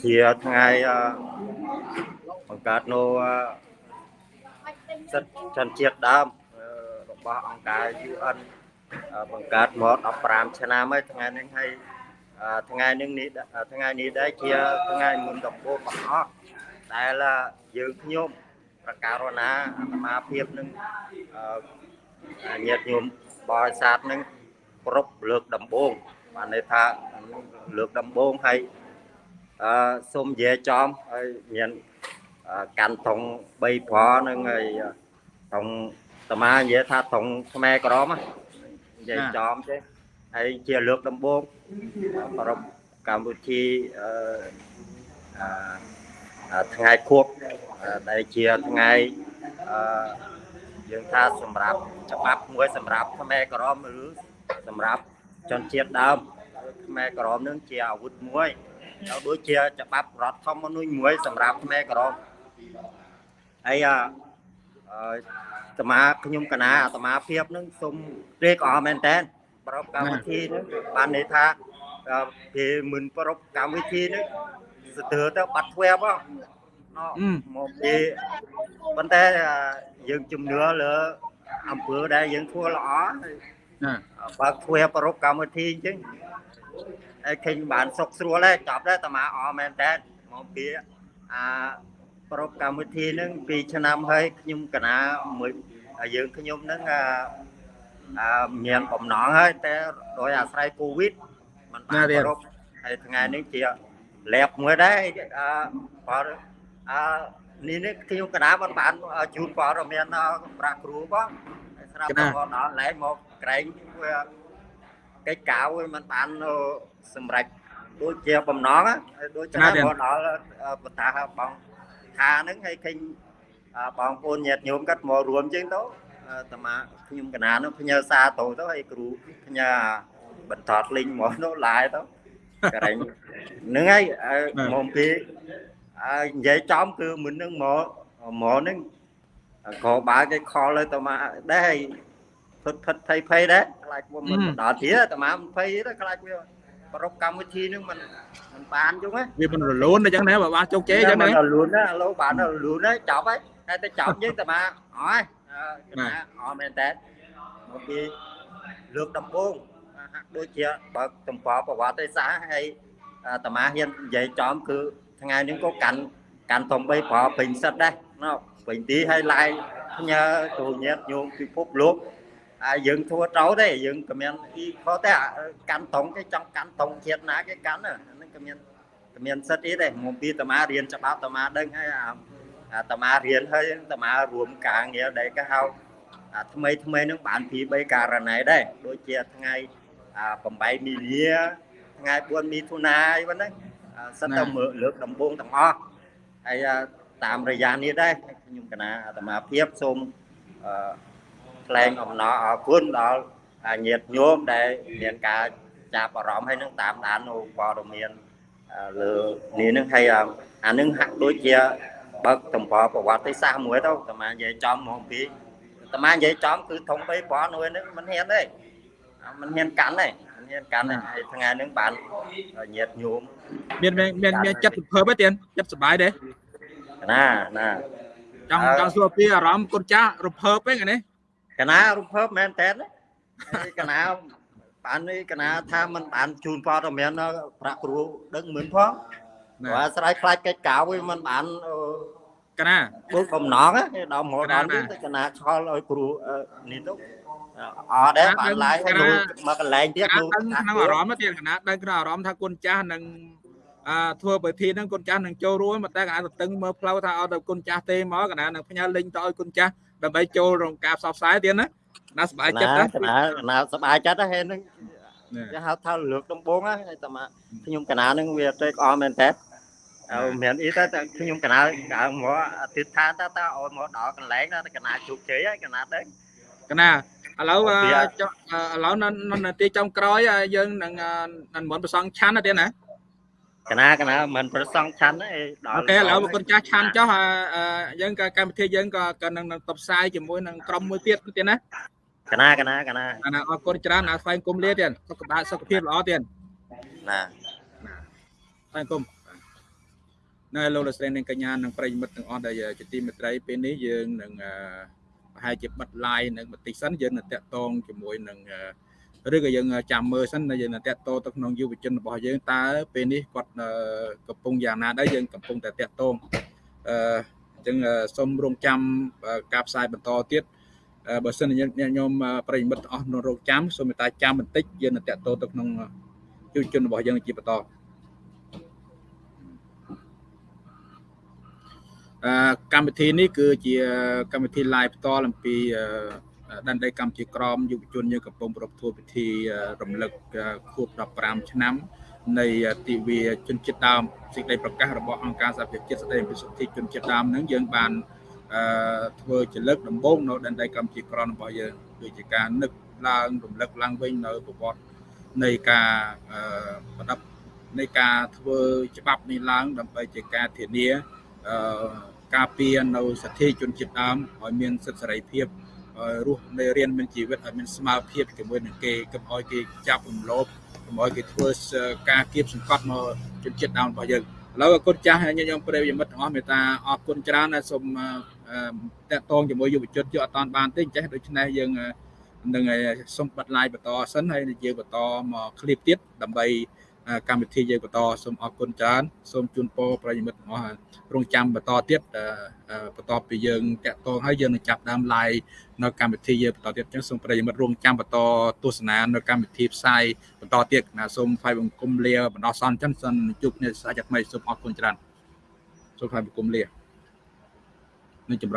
ជាថ្ងៃបង្កើតនៅសិទ្ធិជនជាតិដើម របស់អង្គការ UN បង្កើតមក15ឆ្នាំហើយថ្ងៃនេះហើយថ្ងៃនេះនេះថ្ងៃនេះដែរជាថ្ងៃមុនដំបូងបង្អស់ដែលយើងខ្ញុំប្រការណាអាត្មាភាពនឹងញាតិញោមបរិស័ទនឹងគ្រប់លើកដំបូងបានន័យថាលើកដំបូងហើយអឺសូមនិយាយចំហើយមានកាន់ថង3ប្រនឹងហើយថងអា ត្មានិយាយថាថងខ្មែរក្រមនិយាយចំទេហើយជាលើកដំបូងប្រពកម្ពុជាអឺថ្ងៃខួបដែលជាថ្ងៃអឺយើងថាសម្រាប់ច្បាប់មួយសម្រាប់ខ្មែរក្រមឬសម្រាប់ជនជាតិដើមខ្មែរក្រមនឹងជាអាវុធមួយហើយដូចជាច្បាប់រដ្ឋធម្មនុញ្ញមួយសម្រាប់ខ្មែរក្រមហើយអឺអា ត្មាខ្ញុំកណាអាត្មាភាពនឹងសូមត្រេកអរមែនតើប្រពកម្មវិធីនឹងបានន័យថាគេមិនប្រពកម្មវិធីនឹងស្ទើរទៅបាត់ធ្វេបហ្នឹងមកពីប៉ុន្តែយើងជំនឿលើអង្គើដែលយើងធ្វើល្អណាបើធ្វើប្រពកម្មវិធីអញ្ចឹងហើយឃើញបានសុខស្រួលហើយចប់ដែរតាអមែនតើមកពីអា ប្រពកម្មវិធីហ្នឹង2ឆ្នាំហើយខ្ញុំកណាមួយយើងខ្ញុំហ្នឹងអាមានបំណងហើយតែដោយអាស្រ័យកូវីដมันបានប្រពហើយថ្ងៃនេះជាលែបមួយដែរអឺបើអឺនេះនេះខ្ញុំកណាមិនបានជូនព័ត៌មានប្រាក់គ្រូបងស្រាប់តែមកដល់ឡែកមកក្រែងកិច្ចកៅមិនបានសម្រេចដូចជាបំណងដូចឆ្នាំមកដល់បតាបង ថាហ្នឹងហើយឃើញបងប្អូនញាតិញោមគាត់មករួមជាងទៅតាមាខ្ញុំកណានោះផ្ញើសារទៅទៅហើយគ្រូផ្ញើបន្តលីងមកនោះឡាយទៅក្រែងហ្នឹងហើយមកពីហើយនិយាយចំគឺមិននឹងមកមកហ្នឹងក៏បើគេខលទៅតាមាដែរផិតផិតភ័យភ័យដែរខ្លាចមិនដល់ទៀតតាមាមិនភ័យទេខ្លាចវា ប្រកកម្មវិធីនឹងមិនមិនបានយល់ទេវាមិនរលូនអញ្ចឹងណាបើបានជោគជ័យអញ្ចឹងណារលូនណាលោកបានរលូនហើយចប់ហើយតែទៅចប់យើងតែមកអស់ហើយអស់មែនតើមកពីលើកដំបូងហាក់ដូចជាបើកទំព័រប្រវត្តិសាស្ត្រហើយតាមាហ៊ាននិយាយចំគឺថ្ងៃនេះក៏កាន់កាន់ធំបីប្រពេញសិតដែរណោពេញទីហើយឡាយញើទូញាតញោមពិភពលោក ហើយយើងធ្វើត្រូវទេយើងក៏មានអ៊ីខុសតែកាន់តង់គេចង់កាន់តង់ជាតិណាគេកាន់ហ្នឹងក៏មានក៏មានសិទ្ធអីដែរមកពីតាមារៀនច្បាប់តាមាដឹងហើយអាតាមារៀនហើយតាមារួមការងារដែលគេហៅថ្មីថ្មីនឹងបានពី3ករណីដែរដូចជាថ្ងៃ8មីលាថ្ងៃ4មិថុនាអីហ្នឹងសិតតែមើលលើកដំបូងទាំងអស់ហើយតាមរយៈនេះដែរខ្ញុំកណាអាត្មាភាពសូមអឺ ថ្លែងអំណរអរគុណដល់ញាតិញោមដែលមានការចាប់អារម្មណ៍ហើយនឹងតាមដាននៅព័ត៌មានលើនេះនឹងហើយអានឹងហាក់ដូចជាបើកតំបប្រវត្តិសាស្ត្រមួយទៅតាមានិយាយចំហ្មងពីតាមានិយាយចំគឺធំបីប្រនោះនឹងមិនហ៊ានទេមិនហ៊ានកាន់ទេមិនហ៊ានកាន់ទេហើយថ្ងៃនឹងបានញាតញោមមានមានមានចិត្តសភើបទេទៀតចិត្តសុបាយទេណាណាចង់ចង់សួរពីអារម្មណ៍គុណចាស់រភើបហ្នឹងនេះ កណារំភើបមែនតើកណាបាននេះកណាថាមិនបានជូនព័ត៌មានប្រាក់គ្រូដឹងមិនផងបើស្រ័យខ្លាចកិច្ចកៅវិញមិនបានកណាពូកំណងដល់មកដល់នេះទៅកណាឆ្លឲ្យគ្រូនេះទៅអត់ដែរបានឡាយឲ្យមកកន្លែងទៀតគ្រូក្នុងអារម្មណ៍ទៀតកណាដឹងក្នុងអារម្មណ៍ថាគុណចាស់នឹងអើធ្វើពិធីហ្នឹងគុណចាស់នឹងចូលរួមតែកណាទៅតឹងមើលផ្លូវថាអត់ទៅគុណចាស់ទេមកកណានឹងផ្ញើលិញទៅឲ្យគុណចាស់ ដើម្បីចូលរងការផ្សព្វផ្សាយទៀតណាណាសប្បាយចិត្តណាណាណាសប្បាយចិត្តហ្នឹងហ្នឹងគេហៅថាលើកដំបងហ្នឹងតែខ្ញុំកណានឹងវាត្រេកអរមែនតើអើមានអីតែខ្ញុំកណាកើមកអធិដ្ឋានតើតើឲ្យមកដល់កន្លែងតើកណាជោគជ័យហើយកណាដឹងកណាឥឡូវឥឡូវនៅនាទីចុងក្រោយយើងនឹងនឹងមិនប្រសងឆាន់ទេណា កណាកណាមិនប្រសងឆាន់ទេដល់អូខេឥឡូវគុណចាស់ឆាន់ចុះអឺអឺយើងក៏កម្មវិធីយើងក៏ក៏នឹងនឹងតបផ្សាយជាមួយនឹងក្រុមមួយទៀតទៀតណាកណាកណាកណាអាណាអរគុណច្រើនអាស្វែងគុំលាទៀតសុខភាពសុខភាពល្អទៀតណាស្វែងគុំនៅលោកលោកស្រីនិងកញ្ញានិងប្រិយមិត្តទាំងអស់ដែលជាទីមេត្រីពេលនេះយើងនឹងអឺប្រហែលជាបិទ live នៅបន្តិចសិនយើងនឹងតាក់ទងជាមួយនឹងអឺ ឬក៏យើងចាំមើលសិនដែលយើងនឹងតាក់ទងទៅក្នុងយុវជនរបស់យើងតើពេលនេះគាត់អឺកំពុងយ៉ាងណាដែរយើងកំពុងតែតាក់ទងអឺអញ្ចឹងអឺសូមរងចាំអឺការផ្សាយបន្តទៀតអឺបើសិនជាអ្នកញោមអឺប្រិយមិត្តទាំងអស់នៅរងចាំសូមមេត្តាចាំបន្តិចយើងនឹងតាក់ទងទៅក្នុងយុវជនរបស់យើងជាបន្តអឺកម្មវិធីនេះគឺជាកម្មវិធី live ផ្ទាល់អំពីអឺ ដណ្ដីកម្ពុជាក្រមយុវជនយើងកំពុងប្រពធ្វើពិធីអឺរំលឹកអឺខួប15ឆ្នាំនៃទិវាជនជាតិដើមសេចក្តីប្រកាសរបស់អង្គការសហប្រជាជាតិស្តីអំពីសិទ្ធិជនជាតិដើមហ្នឹងយើងបានអឺធ្វើជាលើកដំបូងនៅដណ្ដីកម្ពុជាក្រមរបស់យើងគឺជាការនឹកឡើងរំលឹកឡើងវិញនៅប្រវត្តិនៃការអឺប្រដាប់នៃការធ្វើច្បាប់នេះឡើងដើម្បីជាការធានាអឺការពារនៅសិទ្ធិជនជាតិដើមឲ្យមានសិទ្ធិសេរីភាព ឲ្យរស់នៃរៀនមានជីវិតឲ្យមានស្មារភាពជាមួយនឹងគេកុំឲ្យគេចាប់រំលោភកុំឲ្យគេធ្វើការគៀបសង្កត់មកជនជាតិដើមរបស់យើងឥឡូវគុណចាស់ញាតិញោមប្រិយមិត្តទាំងអស់មេត្តាអរគុណច្រើនហើយសូមតកតងជាមួយយុវជនយកអត់តានបានទេចេះដូច្នេះយើងនឹងសូមបិទឡាយបន្តសិនហើយយើងបន្តមកឃ្លីបទៀតដើម្បី កម្មវិធីយើងបន្តសូមអរគុណច្រើនសូមជូនពរប្រិយមិត្តទាំងអស់រងចាំបន្តទៀតបន្ទាប់ពីយើងតាក់ទងហើយយើងនឹងចាប់ដើម live នៅកម្មវិធីយើងបន្តទៀតអញ្ចឹងសូមប្រិយមិត្តរងចាំបន្តទស្សនានៅកម្មវិធីផ្សាយបន្តទៀតណាសូមថ្លែងបង្គំលាបណ្ដោះសន្នអញ្ចឹងសិនជួបគ្នាសាជាថ្មីសូមអរគុណច្រើនសូមថ្លែងបង្គំលានឹងចម្រើន